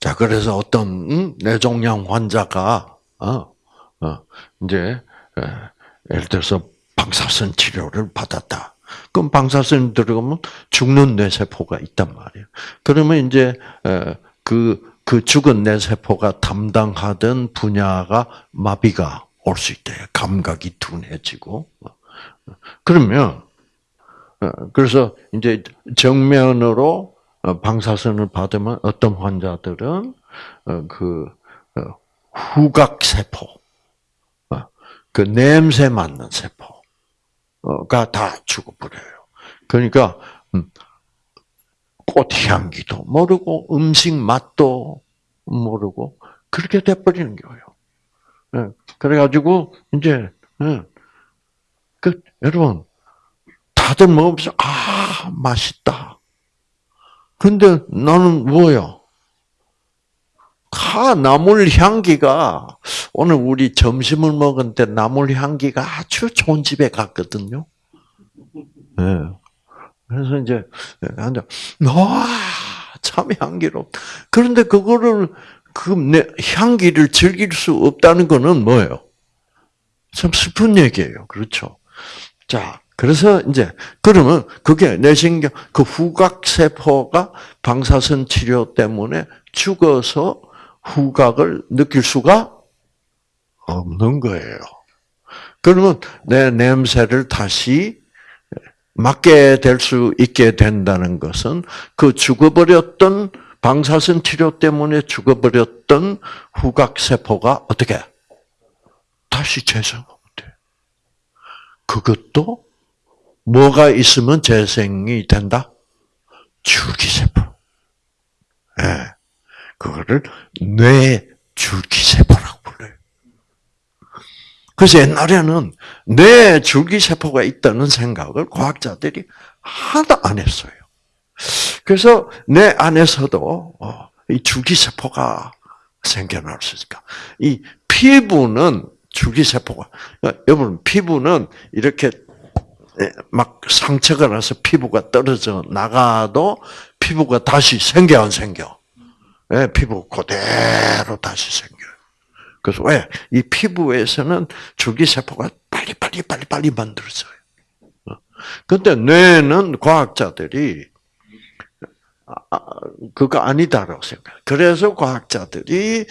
자, 그래서 어떤 음? 뇌종양 환자가 어, 어, 이제 에, 예를 들어서 방사선 치료를 받았다. 그럼 방사선 들어가면 죽는 뇌세포가 있단 말이에요. 그러면 이제 그 그 죽은 뇌세포가 담당하던 분야가 마비가 올 수 있대요. 감각이 둔해지고. 그러면, 어, 그래서 이제 정면으로 어, 방사선을 받으면 어떤 환자들은 어, 그 후각세포, 그 냄새 맡는 세포가 다 죽어버려요. 그러니까 음, 꽃향기도 모르고 음식 맛도 모르고 그렇게 돼버리는 거예요. 예, 그래가지고 이제 예, 그 여러분 다들 먹으면서 아 맛있다. 근데 나는 뭐요? 아, 나물 향기가 오늘 우리 점심을 먹은데 나물 향기가 아주 좋은 집에 갔거든요. 네. 그래서 이제 앉아, 와, 참 향기롭. 그런데 그거를 그 향기를 즐길 수 없다는 거는 뭐예요? 참 슬픈 얘기예요. 그렇죠? 자, 그래서 이제 그러면 그게 뇌신경 그 후각 세포가 방사선 치료 때문에 죽어서 후각을 느낄 수가 없는 거예요. 그러면 내 냄새를 다시 맞게 될 수 있게 된다는 것은 그 죽어버렸던 방사선 치료 때문에 죽어버렸던 후각세포가 어떻게 다시 재생하면 돼. 그것도 뭐가 있으면 재생이 된다? 줄기세포. 예. 네. 그거를 뇌 줄기세포라고 불러요. 그래서 옛날에는 뇌 줄기세포가 있다는 생각을 과학자들이 하나도 안 했어요. 그래서 내 안에서도 어, 이 줄기세포가 생겨날 수 있을까? 이 피부는 줄기세포가, 여러분, 피부는 이렇게 막 상처가 나서 피부가 떨어져 나가도 피부가 다시 생겨, 안 생겨? 네, 피부 그대로 다시 생겨. 그래서 왜? 이 피부에서는 줄기세포가 빨리 빨리 빨리 빨리 만들어져요. 근데 뇌는 과학자들이 아, 그거 아니다라고 생각. 그래서 과학자들이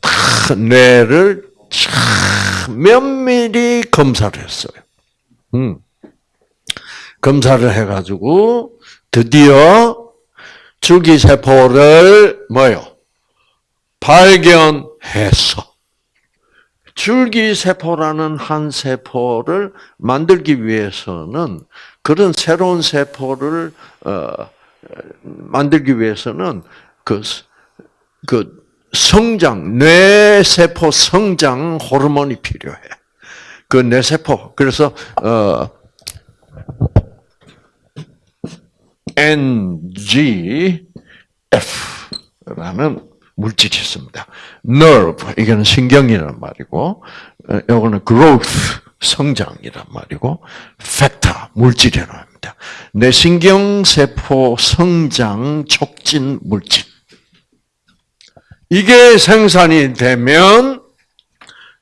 다 뇌를 참 면밀히 검사를 했어요. 음. 검사를 해가지고 드디어 줄기세포를 뭐요? 발견해서 줄기세포라는 한 세포를 만들기 위해서는 그런 새로운 세포를 어, 만들기 위해서는 그, 그 성장 뇌세포 성장 호르몬이 필요해. 그 뇌세포 그래서 어, NGF라는 물질이 있습니다. nerve 이거는 신경이란 말이고 이거는 growth 성장이란 말이고 factor 물질이란 말입니다. 뇌신경 세포 성장 촉진 물질. 이게 생산이 되면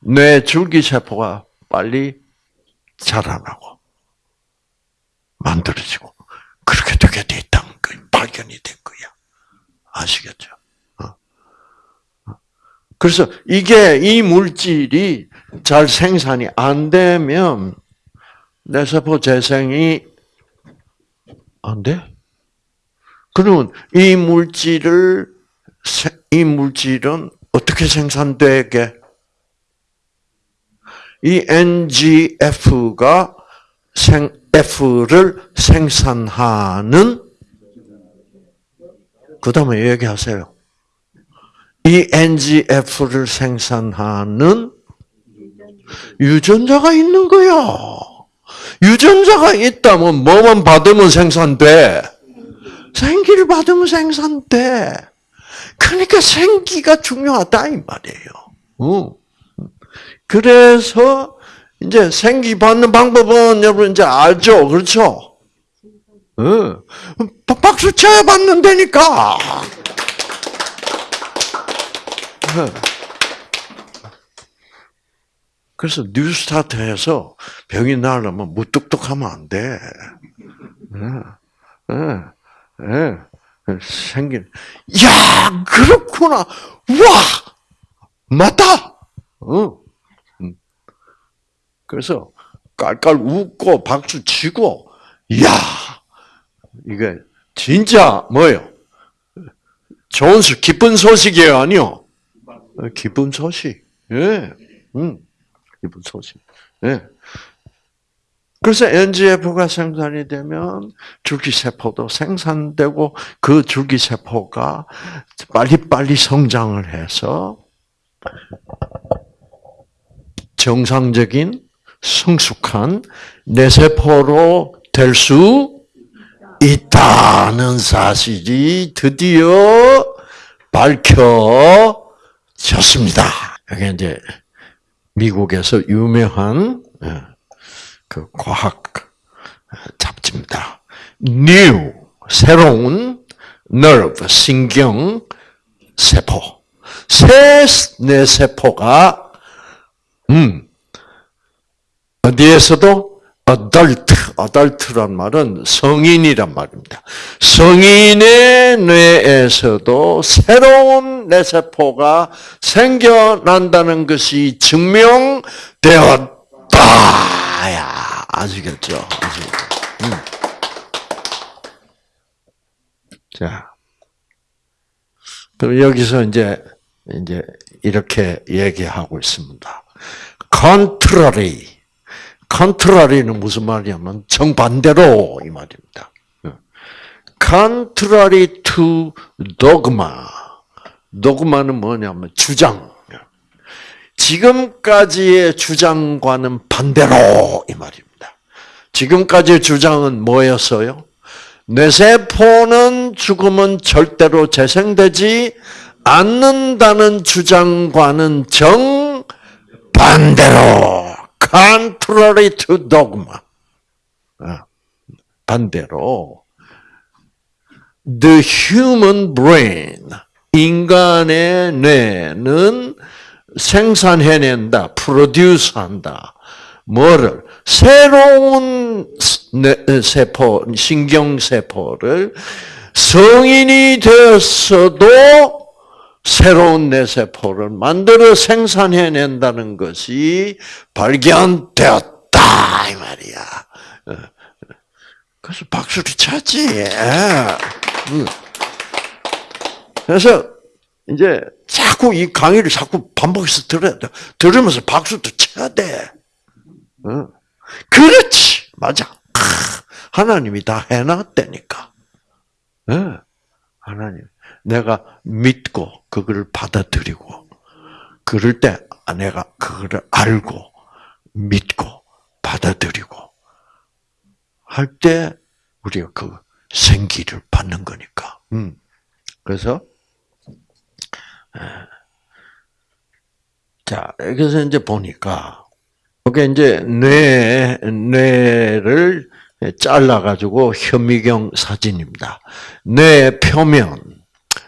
뇌 줄기 세포가 빨리 자라나고 만들어지고 그렇게 되게 돼 있다는 거 발견이 된 거야. 아시겠죠? 그래서 이게 이 물질이 잘 생산이 안 되면 뇌세포 재생이 안 돼? 그러면 이 물질을 이 물질은 어떻게 생산되게? 이 NGF가 생 F를 생산하는 그 다음에 얘기하세요. 이 NGF를 생산하는 유전자가 있는 거야. 유전자가 있다면 뭐만 받으면 생산돼? 생기를 받으면 생산돼. 그러니까 생기가 중요하다 이 말이에요. 그래서 이제 생기 받는 방법은 여러분 이제 알죠, 그렇죠? 응. 박수 쳐야 받는다니까. 그래서 뉴스타트에서 병이 나려면 무뚝뚝하면 안 돼. 예, 예, 예. 생긴, 야, 그렇구나. 와! 맞다! 어. 그래서 깔깔 웃고 박수 치고, 야 이게 진짜 뭐예요? 좋은 소, 기쁜 소식이에요, 아니요? 기쁜 소식. 예, 음, 기쁜 소식. 예. 그래서 NGF가 생산이 되면 줄기세포도 생산되고 그 줄기세포가 빨리빨리 성장을 해서 정상적인 성숙한 뇌세포로 될 수 있다는 사실이 드디어 밝혀 졌습니다. 이게 이제 미국에서 유명한 예, 그 과학 잡지입니다. New 새로운 nerve 신경 세포 새 뇌세포가 음 어디에서도 adult, adult란 말은 성인이란 말입니다. 성인의 뇌에서도 새로운 뇌세포가 생겨난다는 것이 증명되었다. 야, 아시겠죠? 음. 자, 그럼 여기서 이제 이제 이렇게 얘기하고 있습니다. contrary 컨트라리는 무슨 말이냐면 정반대로 이 말입니다. contrary to dogma. dogma는 뭐냐면 주장. 지금까지의 주장과는 반대로 이 말입니다. 지금까지의 주장은 뭐였어요? 뇌세포는 죽으면 절대로 재생되지 않는다는 주장과는 정반대로 contrary to dogma. 아, 반대로 the human brain 인간의 뇌는 생산해낸다, 프로듀스한다. 뭐를 새로운 뇌- 세포, 신경 세포를 성인이 되었어도 새로운 뇌세포를 만들어 생산해낸다는 것이 발견되었다 이 말이야. 어. 그래서 박수를 쳤지. 음. 그래서 이제 자꾸 이 강의를 자꾸 반복해서 들어야 돼. 들으면서 박수도 쳐야 돼. 어. 그렇지. 맞아. 크, 하나님이 다 해놨다니까. 예. 하나님. 내가 믿고 그거를 받아들이고 그럴 때 내가 그거를 알고 믿고 받아들이고 할 때 우리가 그 생기를 받는 거니까. 음. 그래서 에, 자 그래서 이제 보니까 이게 이제 뇌 뇌를 잘라 가지고 현미경 사진입니다. 뇌 표면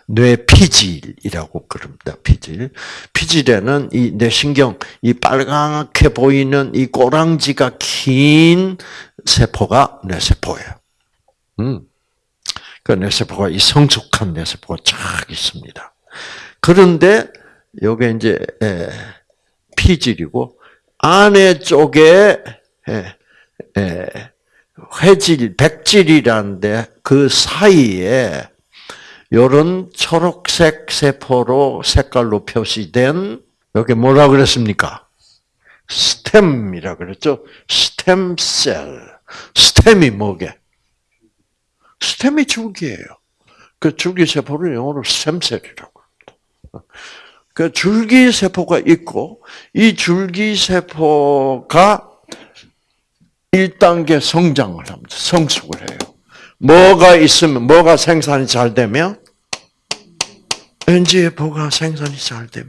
뇌 피질이라고 그럽니다. 피질. 피질에는 이 뇌신경, 이 빨갛게 보이는 이 꼬랑지가 긴 세포가 뇌세포예요. 음. 그 뇌세포가 이 성숙한 뇌세포가 쫙 있습니다. 그런데 요게 이제 에, 피질이고 안에 쪽에 회질, 백질이라는데 그 사이에 요런 초록색 세포로 색깔로 표시된 여기 뭐라 그랬습니까? 스템이라 그랬죠. 스템셀. 스템이 뭐게? 스템이 줄기예요. 그 줄기 세포를 영어로 스템셀이라고 합니다. 그 줄기 세포가 있고 이 줄기 세포가 1단계 성장을 합니다. 성숙을 해요. 뭐가 있으면 뭐가 생산이 잘 되면 NGF가 생산이 잘 되면.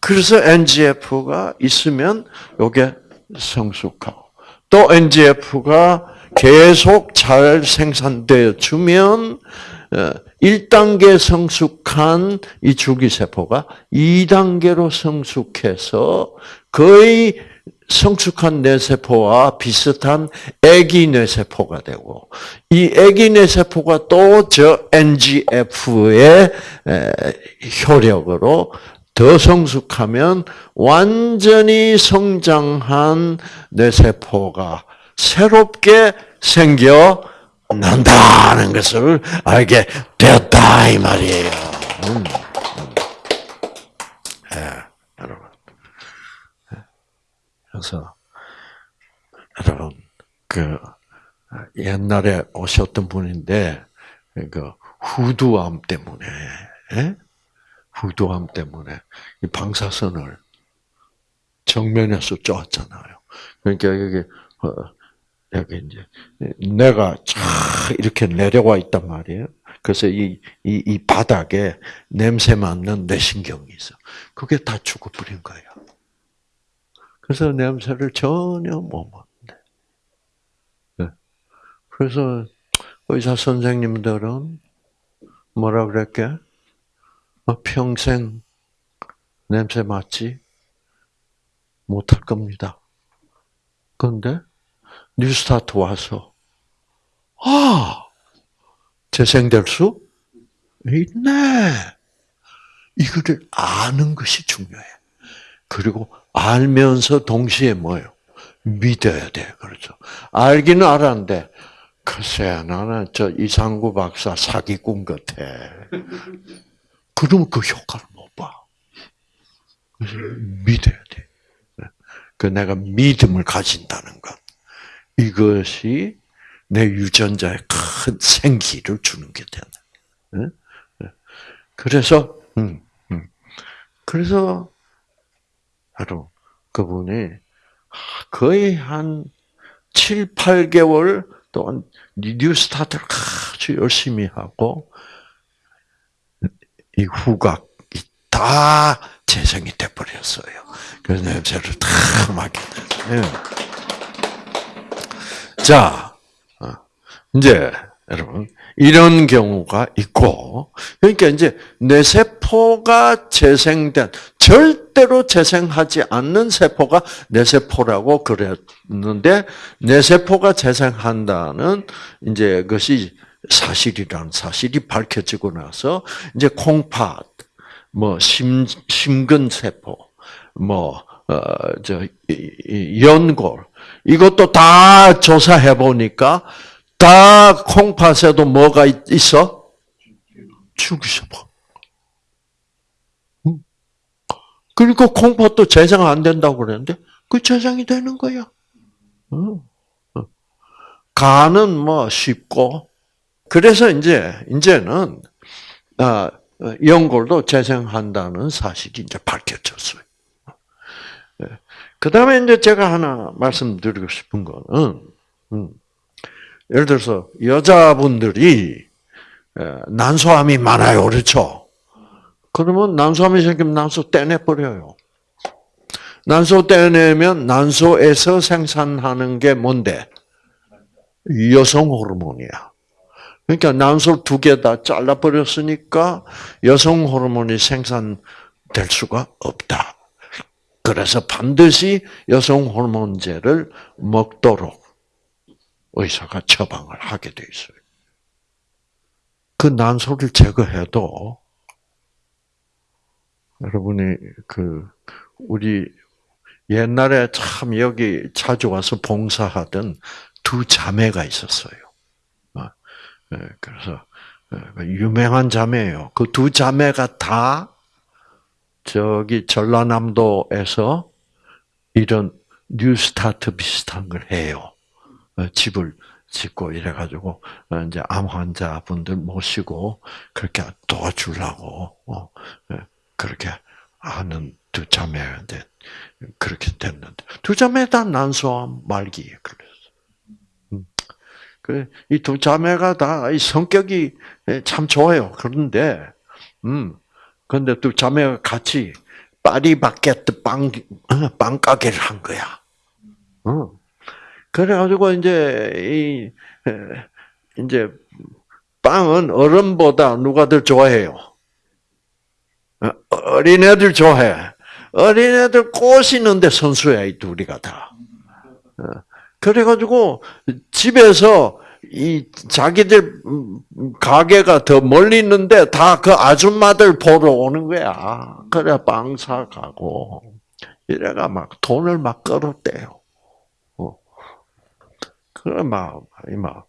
그래서 NGF가 있으면 요게 성숙하고 또 NGF가 계속 잘 생산되어 주면 1단계 성숙한 이 줄기세포가 2단계로 성숙해서 거의 성숙한 뇌세포와 비슷한 애기 뇌세포가 되고 이 애기 뇌세포가 또 저 NGF의 효력으로 더 성숙하면 완전히 성장한 뇌세포가 새롭게 생겨 난다는 것을 알게 되었다 이 말이에요. 음. 네, 여러분. 그래서 여러분 그 옛날에 오셨던 분인데 그 후두암 때문에 예? 후두암 때문에 이 방사선을 정면에서 쪼았잖아요. 그러니까 여기 어, 여기 이제 내가 쫙 이렇게 내려와 있단 말이에요. 그래서 이, 이, 이 바닥에 냄새 맡는 뇌신경이 있어. 그게 다 죽어버린 거예요. 그래서 냄새를 전혀 못 맡는데. 네. 그래서 의사 선생님들은 뭐라 그랬게? 어, 평생 냄새 맡지 못할 겁니다. 그런데 뉴스타트 와서 아 재생될 수 있네. 이거를 아는 것이 중요해. 그리고 알면서 동시에 뭐요? 믿어야 돼. 그렇죠. 알기는 알았는데, 글쎄, 나는 저 이상구 박사 사기꾼 같아. 그러면 그 효과를 못 봐. 그래서 믿어야 돼. 그 내가 믿음을 가진다는 것. 이것이 내 유전자에 큰 생기를 주는 게 되는. 그래서, 음, 음. 그래서 바로 그분이 거의 한 7, 8개월 동안 NEWSTART를 아주 열심히 하고 이 후각이 다 재생이 돼 버렸어요. 그래서 냄새를 다 맡게 됐어요. 자, 어, 이제 여러분 이런 경우가 있고, 그러니까 이제 뇌 세포가 재생된, 절대로 재생하지 않는 세포가 뇌세포라고 그랬는데, 뇌세포가 재생한다는 이제 그것이 사실이라는 사실이 밝혀지고 나서, 이제 콩팥, 뭐, 심, 심근세포, 뭐, 어, 저, 연골, 이것도 다 조사해 보니까, 다 콩팥에도 뭐가 있어? 죽이셔봐. 그러니까 콩팥도 재생 안 된다고 그랬는데 그 재생이 되는 거야. 간은 뭐 쉽고 그래서 이제 이제는 아, 연골도 재생한다는 사실이 이제 밝혀졌어요. 예. 그 다음에 이제 제가 하나 말씀드리고 싶은 거는, 음, 예를 들어서 여자분들이 난소암이 많아요, 그렇죠? 그러면 난소암이 생기면 난소 떼내버려요. 난소 떼내면 난소에서 생산하는 게 뭔데? 여성 호르몬이야. 그러니까 난소 두 개 다 잘라버렸으니까 여성 호르몬이 생산될 수가 없다. 그래서 반드시 여성 호르몬제를 먹도록 의사가 처방을 하게 돼 있어요. 그 난소를 제거해도 여러분이 그 우리 옛날에 참 여기 자주 와서 봉사하던 두 자매가 있었어요. 어, 예, 그래서 예, 그 유명한 자매예요. 그 두 자매가 다 저기 전라남도에서 이런 뉴스타트 비슷한 걸 해요. 어, 집을 짓고 이래가지고 어, 이제 암 환자분들 모시고 그렇게 도와주려고 어, 예, 그렇게 하는 두 자매인데 그렇게 됐는데 두 자매 다 난소암 말기 그랬어. 음. 그래 이두 자매가 다 성격이 예, 참 좋아요. 그런데 음 근데 두 자매가 같이 파리바게트 빵 빵가게를 한 거야. 어. 그래가지고 이제 이 이제 빵은 어른보다 누가 더 좋아해요? 어, 어린애들 좋아해. 어린애들 꼬시는데 선수야 이 둘이가 다. 어, 그래가지고 집에서 이 자기들 가게가 더 멀리 있는데 다 그 아줌마들 보러 오는 거야. 그래 빵 사가고 이래가 막 돈을 막 끌었대요. 그래 막, 막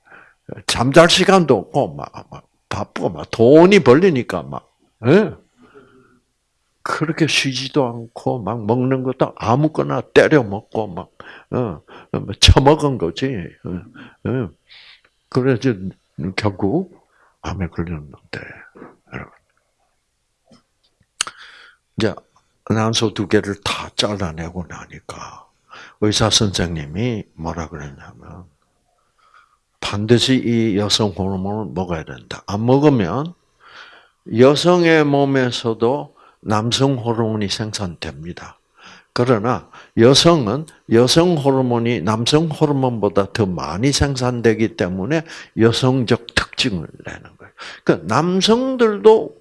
잠잘 시간도 없고 막, 막 바쁘고 막 돈이 벌리니까 막 예? 그렇게 쉬지도 않고 막 먹는 것도 아무거나 때려 먹고 막 어, 뭐 처먹은 거지. 어, 어. 그래서 결국 암에 걸렸는데 여러분 이제 난소 두 개를 다 잘라내고 나니까 의사 선생님이 뭐라 그랬냐면 반드시 이 여성 호르몬을 먹어야 된다. 안 먹으면 여성의 몸에서도 남성 호르몬이 생산됩니다. 그러나 여성은 여성 호르몬이 남성 호르몬보다 더 많이 생산되기 때문에 여성적 특징을 내는 거예요. 그 남성들도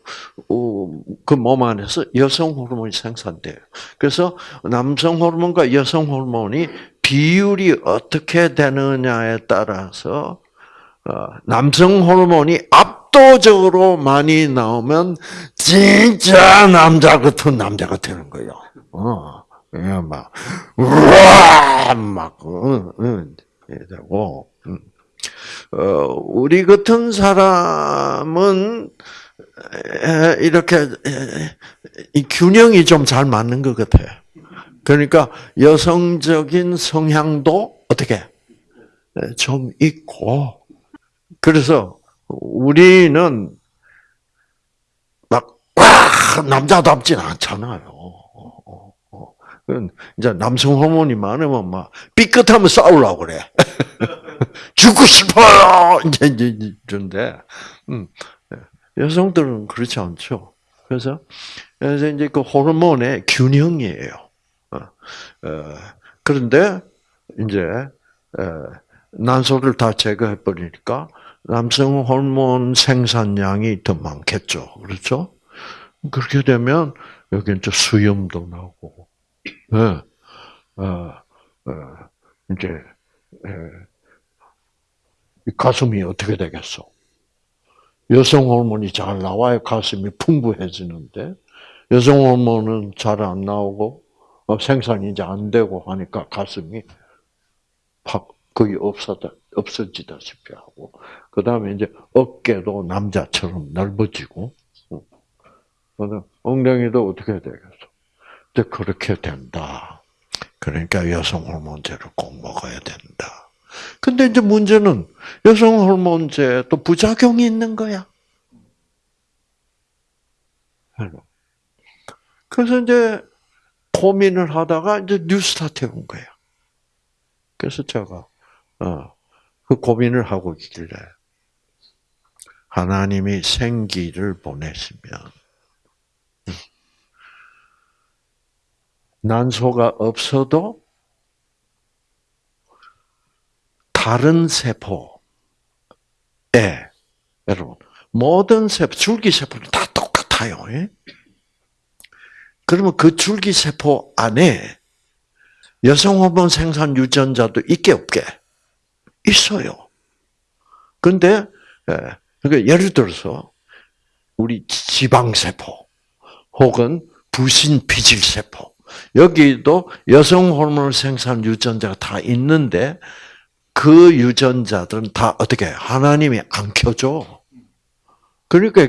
어, 그몸 안에서 여성 호르몬이 생산돼요. 그래서 남성 호르몬과 여성 호르몬이 비율이 어떻게 되느냐에 따라서 어, 남성 호르몬이 압도적으로 많이 나오면 진짜 남자 같은 남자가 되는 거예요. 어, 막 우와 막 응, 응, 되고 음. 어, 우리 같은 사람은 이렇게 이 균형이 좀 잘 맞는 것 같아요. 그러니까 여성적인 성향도 어떻게 좀 있고 그래서 우리는 막 남자답진 않잖아요. 이제 남성 호르몬이 많으면 막 삐끗하면 싸우려고 그래. 죽고 싶어요. 이제 이제 이런데 음, 여성들은 그렇지 않죠. 그래서 그래서 이제 그 호르몬의 균형이에요. 어, 어, 그런데 이제 어, 난소를 다 제거해 버리니까 남성 호르몬 생산량이 더 많겠죠. 그렇죠? 그렇게 되면 여기 이제 수염도 나고, 예, 어, 어, 이제 예, 가슴이 어떻게 되겠어? 여성 호르몬이 잘 나와야 가슴이 풍부해지는데 여성 호르몬은 잘 안 나오고 어, 생산이 이제 안 되고 하니까 가슴이 팍 거의 없어다 없어지다시피 하고 그 다음에 이제 어깨도 남자처럼 넓어지고 엉덩이도 어떻게 되겠어? 이제 그렇게 된다. 그러니까 여성 호르몬제를 꼭 먹어야 된다. 근데 이제 문제는 여성 호르몬제 또 부작용이 있는 거야. 그래서 이제 고민을 하다가 이제 뉴스타트에 온 거야. 그래서 제가 어, 그 고민을 하고 있길래 하나님이 생기를 보내시면 난소가 없어도 다른 세포에 여러분 모든 세포 줄기 세포는 다 똑같아요. 예? 그러면 그 줄기 세포 안에 여성 호르몬 생산 유전자도 있게 없게 있어요. 근데 예, 그러니까 예를 들어서 우리 지방 세포 혹은 부신 피질 세포 여기도 여성 호르몬 생산 유전자가 다 있는데 그 유전자들은 다 어떻게 하나님이 안 켜줘. 그러니까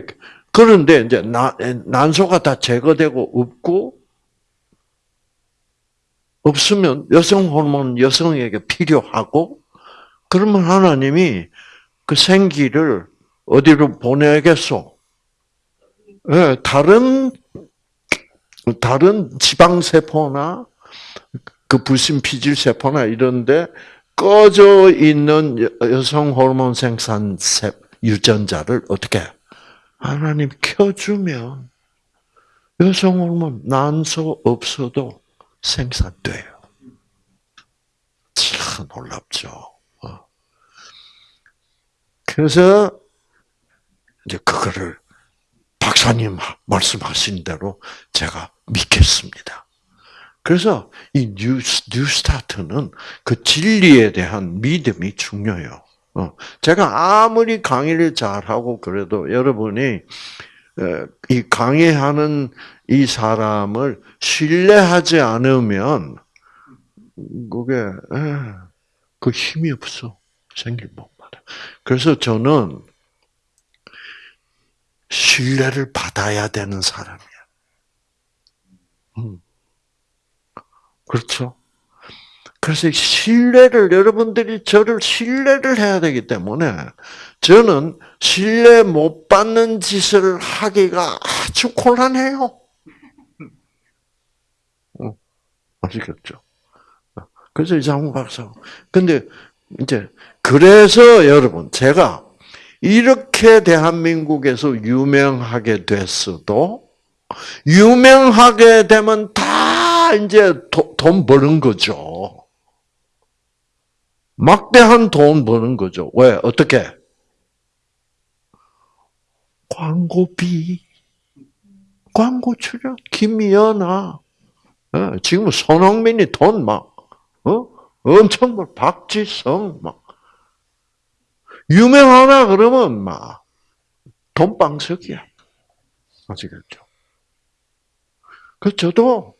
그런데 이제 난소가 다 제거되고 없고 없으면 여성 호르몬 여성에게 필요하고 그러면 하나님이 그 생기를 어디로 보내겠소? 네, 다른 다른 지방 세포나 그 불신 피질 세포나 이런데 꺼져 있는 여성 호르몬 생산 유전자를 어떻게 하나님 켜주면 여성 호르몬 난소 없어도 생산돼요. 참 놀랍죠. 어. 그래서 이제 그거를 박사님 말씀하신 대로 제가 믿겠습니다. 그래서 이 뉴스, 뉴스타트는 그 진리에 대한 믿음이 중요해요. 어, 제가 아무리 강의를 잘하고 그래도 여러분이 이 강의하는 이 사람을 신뢰하지 않으면 그게 그 힘이 없어 생길 못 받아. 그래서 저는 신뢰를 받아야 되는 사람이야. 음. 그렇죠? 그래서 신뢰를 여러분들이 저를 신뢰를 해야 되기 때문에 저는 신뢰 못 받는 짓을 하기가 아주 곤란해요. 어, 아시겠죠? 그래서 이상훈 박사. 근데 이제 그래서 여러분 제가 이렇게 대한민국에서 유명하게 됐어도 유명하게 되면 다 이제 돈 버는 거죠. 막대한 돈 버는 거죠. 왜? 어떻게? 광고비, 광고 출연, 김연아. 어, 지금 손흥민이 돈 막, 어? 엄청 뭐, 박지성 막. 유명하나 그러면 막 돈방석이야. 아시겠죠? 그 저도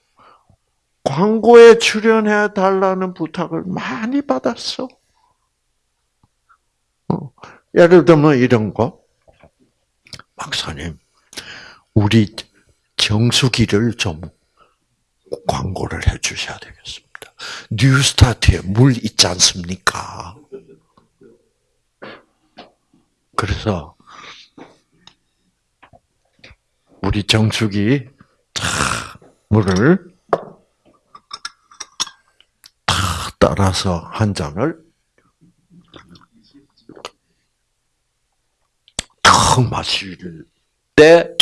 광고에 출연해 달라는 부탁을 많이 받았어. 어, 예를 들면 이런 거. 박사님, 우리 정수기를 좀 광고를 해 주셔야 되겠습니다. 뉴스타트에 물 있지 않습니까? 그래서 우리 정숙이 물을 따라서 한 잔을 탁 마실 때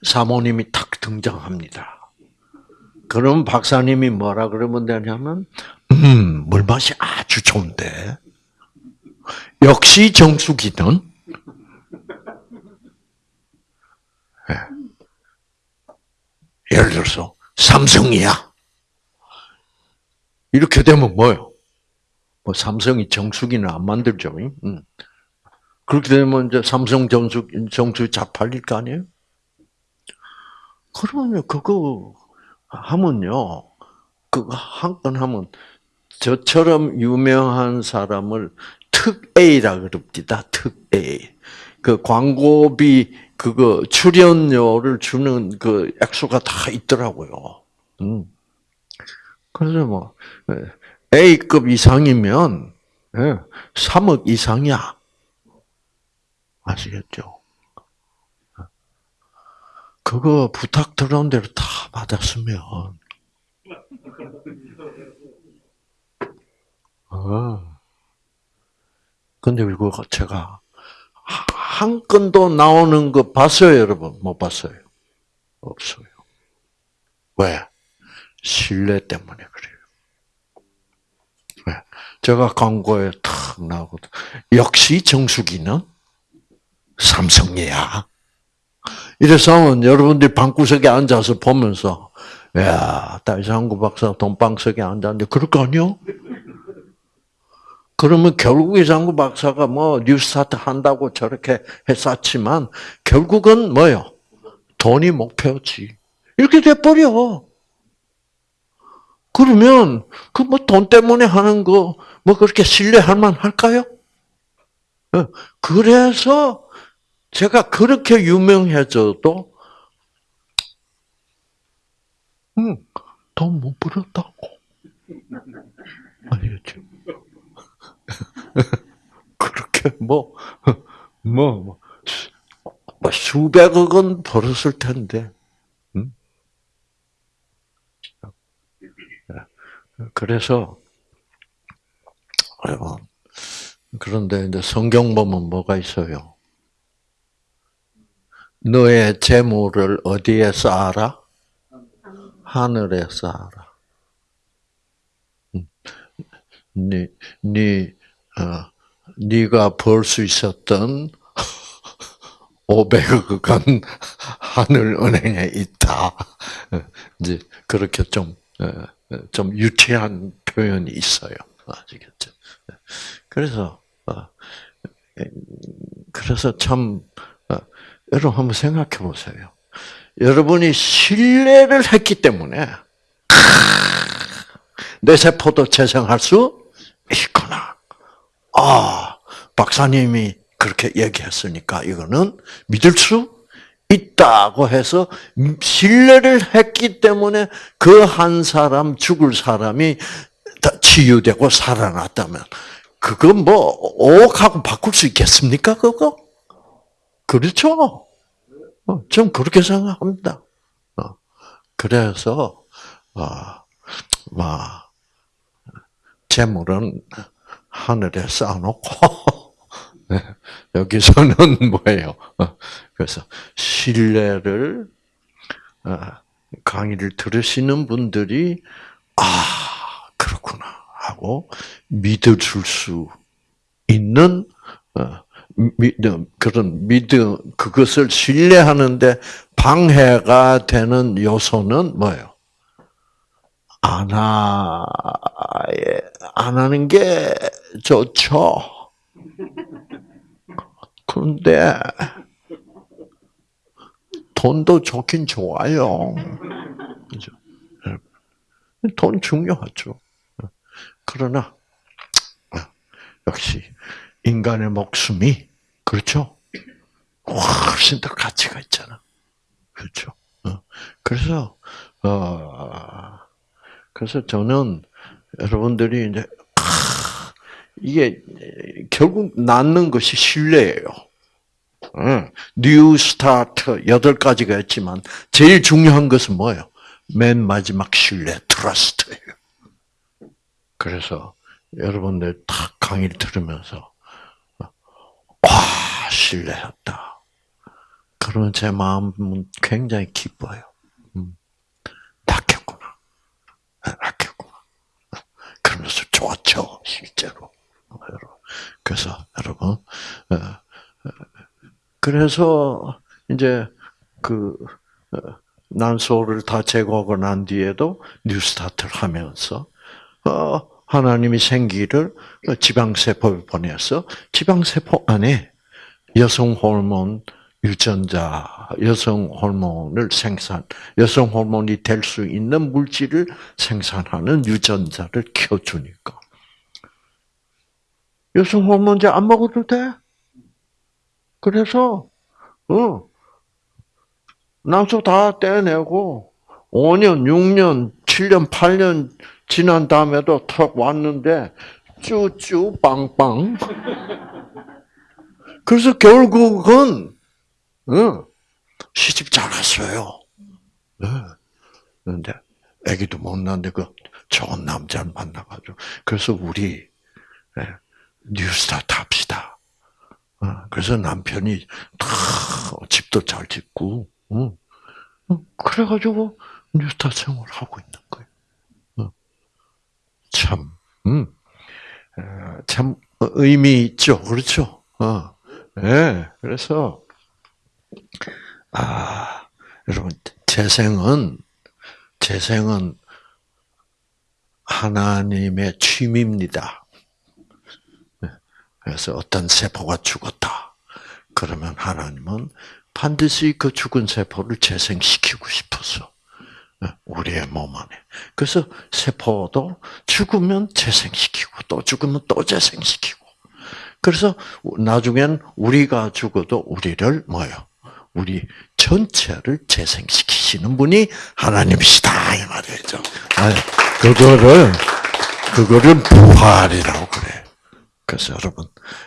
사모님이 탁 등장합니다. 그럼 박사님이 뭐라 그러면 되냐면, 음, 물맛이 아주 좋은데. 역시 정수기는 예. 예를 들어서 삼성이야. 이렇게 되면 뭐요? 뭐 삼성이 정수기는 안 만들죠. 음. 그렇게 되면 이제 삼성 정수 정수 잘 팔릴 거 아니에요? 그러면 그거 하면요. 그거 한 건 하면 저처럼 유명한 사람을 특 A라 그럽니다. 특 A. 그 광고비 그거 출연료를 주는 그 액수가 다 있더라고요. 음. 그래서 뭐 A급 이상이면 3억 이상이야. 아시겠죠? 그거 부탁 들어온 대로 다 받았으면. 어. 근데 이거 제가 한 건도 나오는 거 봤어요, 여러분? 못 봤어요? 없어요. 왜? 신뢰 때문에 그래요. 왜? 제가 광고에 탁 나오거든. 역시 정수기는 삼성이야. 이래서 여러분들이 방구석에 앉아서 보면서, 야, 딸상구 박사 돈방석에 앉았는데, 그럴 거 아니요? 그러면 결국 이상구 박사가 뭐 뉴스타트 한다고 저렇게 했었지만 결국은 뭐요? 돈이 목표지. 이렇게 돼버려. 그러면 그 뭐 돈 때문에 하는 거 뭐 그렇게 신뢰할 만할까요? 어, 그래서 제가 그렇게 유명해져도 음, 돈못 벌었다고. 아니겠죠? 그렇게 뭐, 뭐, 뭐, 뭐 수백억은 벌었을 텐데. 음? 그래서, 그런데 이제 성경 보면 뭐가 있어요? 너의 재물을 어디에 쌓아라? 하늘에 쌓아라. 네, 네 어, 네가 벌 수 있었던 500억은 하늘 은행에 있다. 이제 그렇게 좀, 어, 좀 유치한 표현이 있어요. 아시겠죠? 그래서, 어, 그래서 참, 여러분 한번 생각해 보세요. 여러분이 신뢰를 했기 때문에, 내 세포도 재생할 수 있구나. 아, 박사님이 그렇게 얘기했으니까 이거는 믿을 수 있다고 해서 신뢰를 했기 때문에 그 한 사람 죽을 사람이 치유되고 살아났다면 그건 뭐 5억하고 바꿀 수 있겠습니까? 그거? 그렇죠? 어, 좀 그렇게 생각합니다. 어, 그래서 아, 재물은 하늘에 쌓아놓고 네, 여기서는 뭐예요? 어, 그래서 신뢰를 어, 강의를 들으시는 분들이 아 그렇구나 하고 믿어줄 수 있는 어, 믿음 그런 믿음 그것을 신뢰하는데 방해가 되는 요소는 뭐예요? 안, 하, 안 하는 게 좋죠. 그런데, 돈도 좋긴 좋아요. 그죠? 돈 중요하죠. 그러나, 역시, 인간의 목숨이, 그렇죠? 훨씬 더 가치가 있잖아. 그렇죠? 그래서, 어, 그래서 저는 여러분들이 이제 이게 결국 낳는 것이 신뢰예요. NEWSTART 여덟 가지가 있지만 제일 중요한 것은 뭐예요? 맨 마지막 신뢰, trust예요. 그래서 여러분들 탁 강의를 들으면서 와 신뢰했다. 그러면 제 마음은 굉장히 기뻐요. 음, 낚였구나. 낳겠구나. 그러면서 좋았죠, 실제로. 그래서 여러분, 어, 어, 그래서 이제 그 어, 난소를 다 제거하고 난 뒤에도 뉴스타트를 하면서 어, 하나님이 생기를 지방세포에 보내서 지방세포 안에 여성 호르몬 유전자, 여성 호르몬을 생산, 여성 호르몬이 될 수 있는 물질을 생산하는 유전자를 켜주니까. 여성 호르몬제 안 먹어도 돼? 그래서, 어, 난소 다 떼내고, 5년, 6년, 7년, 8년 지난 다음에도 턱 왔는데, 쭈쭈 빵빵. 그래서 결국은, 어, 시집 잘 갔어요. 네. 그런데 아기도 못 낳는데 그 좋은 남자를 만나가지고 그래서 우리 예, 뉴스타트 합시다. 어, 그래서 남편이 다 집도 잘 짓고 어, 어, 그래가지고 뉴스타트 생활을 하고 있는 거예요. 어. 참, 음, 어, 참 의미 있죠, 그렇죠? 어, 예, 그래서 아, 여러분, 재생은, 재생은 하나님의 취미입니다. 네. 그래서 어떤 세포가 죽었다. 그러면 하나님은 반드시 그 죽은 세포를 재생시키고 싶어서 네, 우리의 몸 안에. 그래서 세포도 죽으면 재생시키고 또 죽으면 또 재생시키고. 그래서 나중엔 우리가 죽어도 우리를 뭐요? 우리 전체를 재생시키시는 분이 하나님이시다 이 말이죠. 그거를 그거를 부활이라고 그래. 그래서 여러분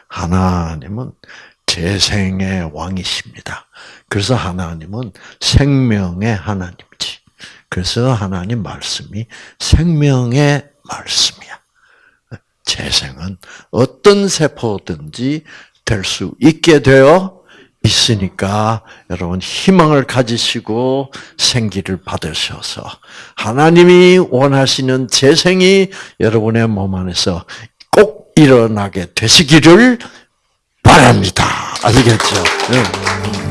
하나님은 재생의 왕이십니다. 그래서 하나님은 생명의 하나님이지. 그래서 하나님 말씀이 생명의 말씀이야. 재생은 어떤 세포든지 될 수 있게 되어 있으니까 여러분 희망을 가지시고 생기를 받으셔서 하나님이 원하시는 재생이 여러분의 몸 안에서 꼭 일어나게 되시기를 바랍니다. 아시겠죠? 네.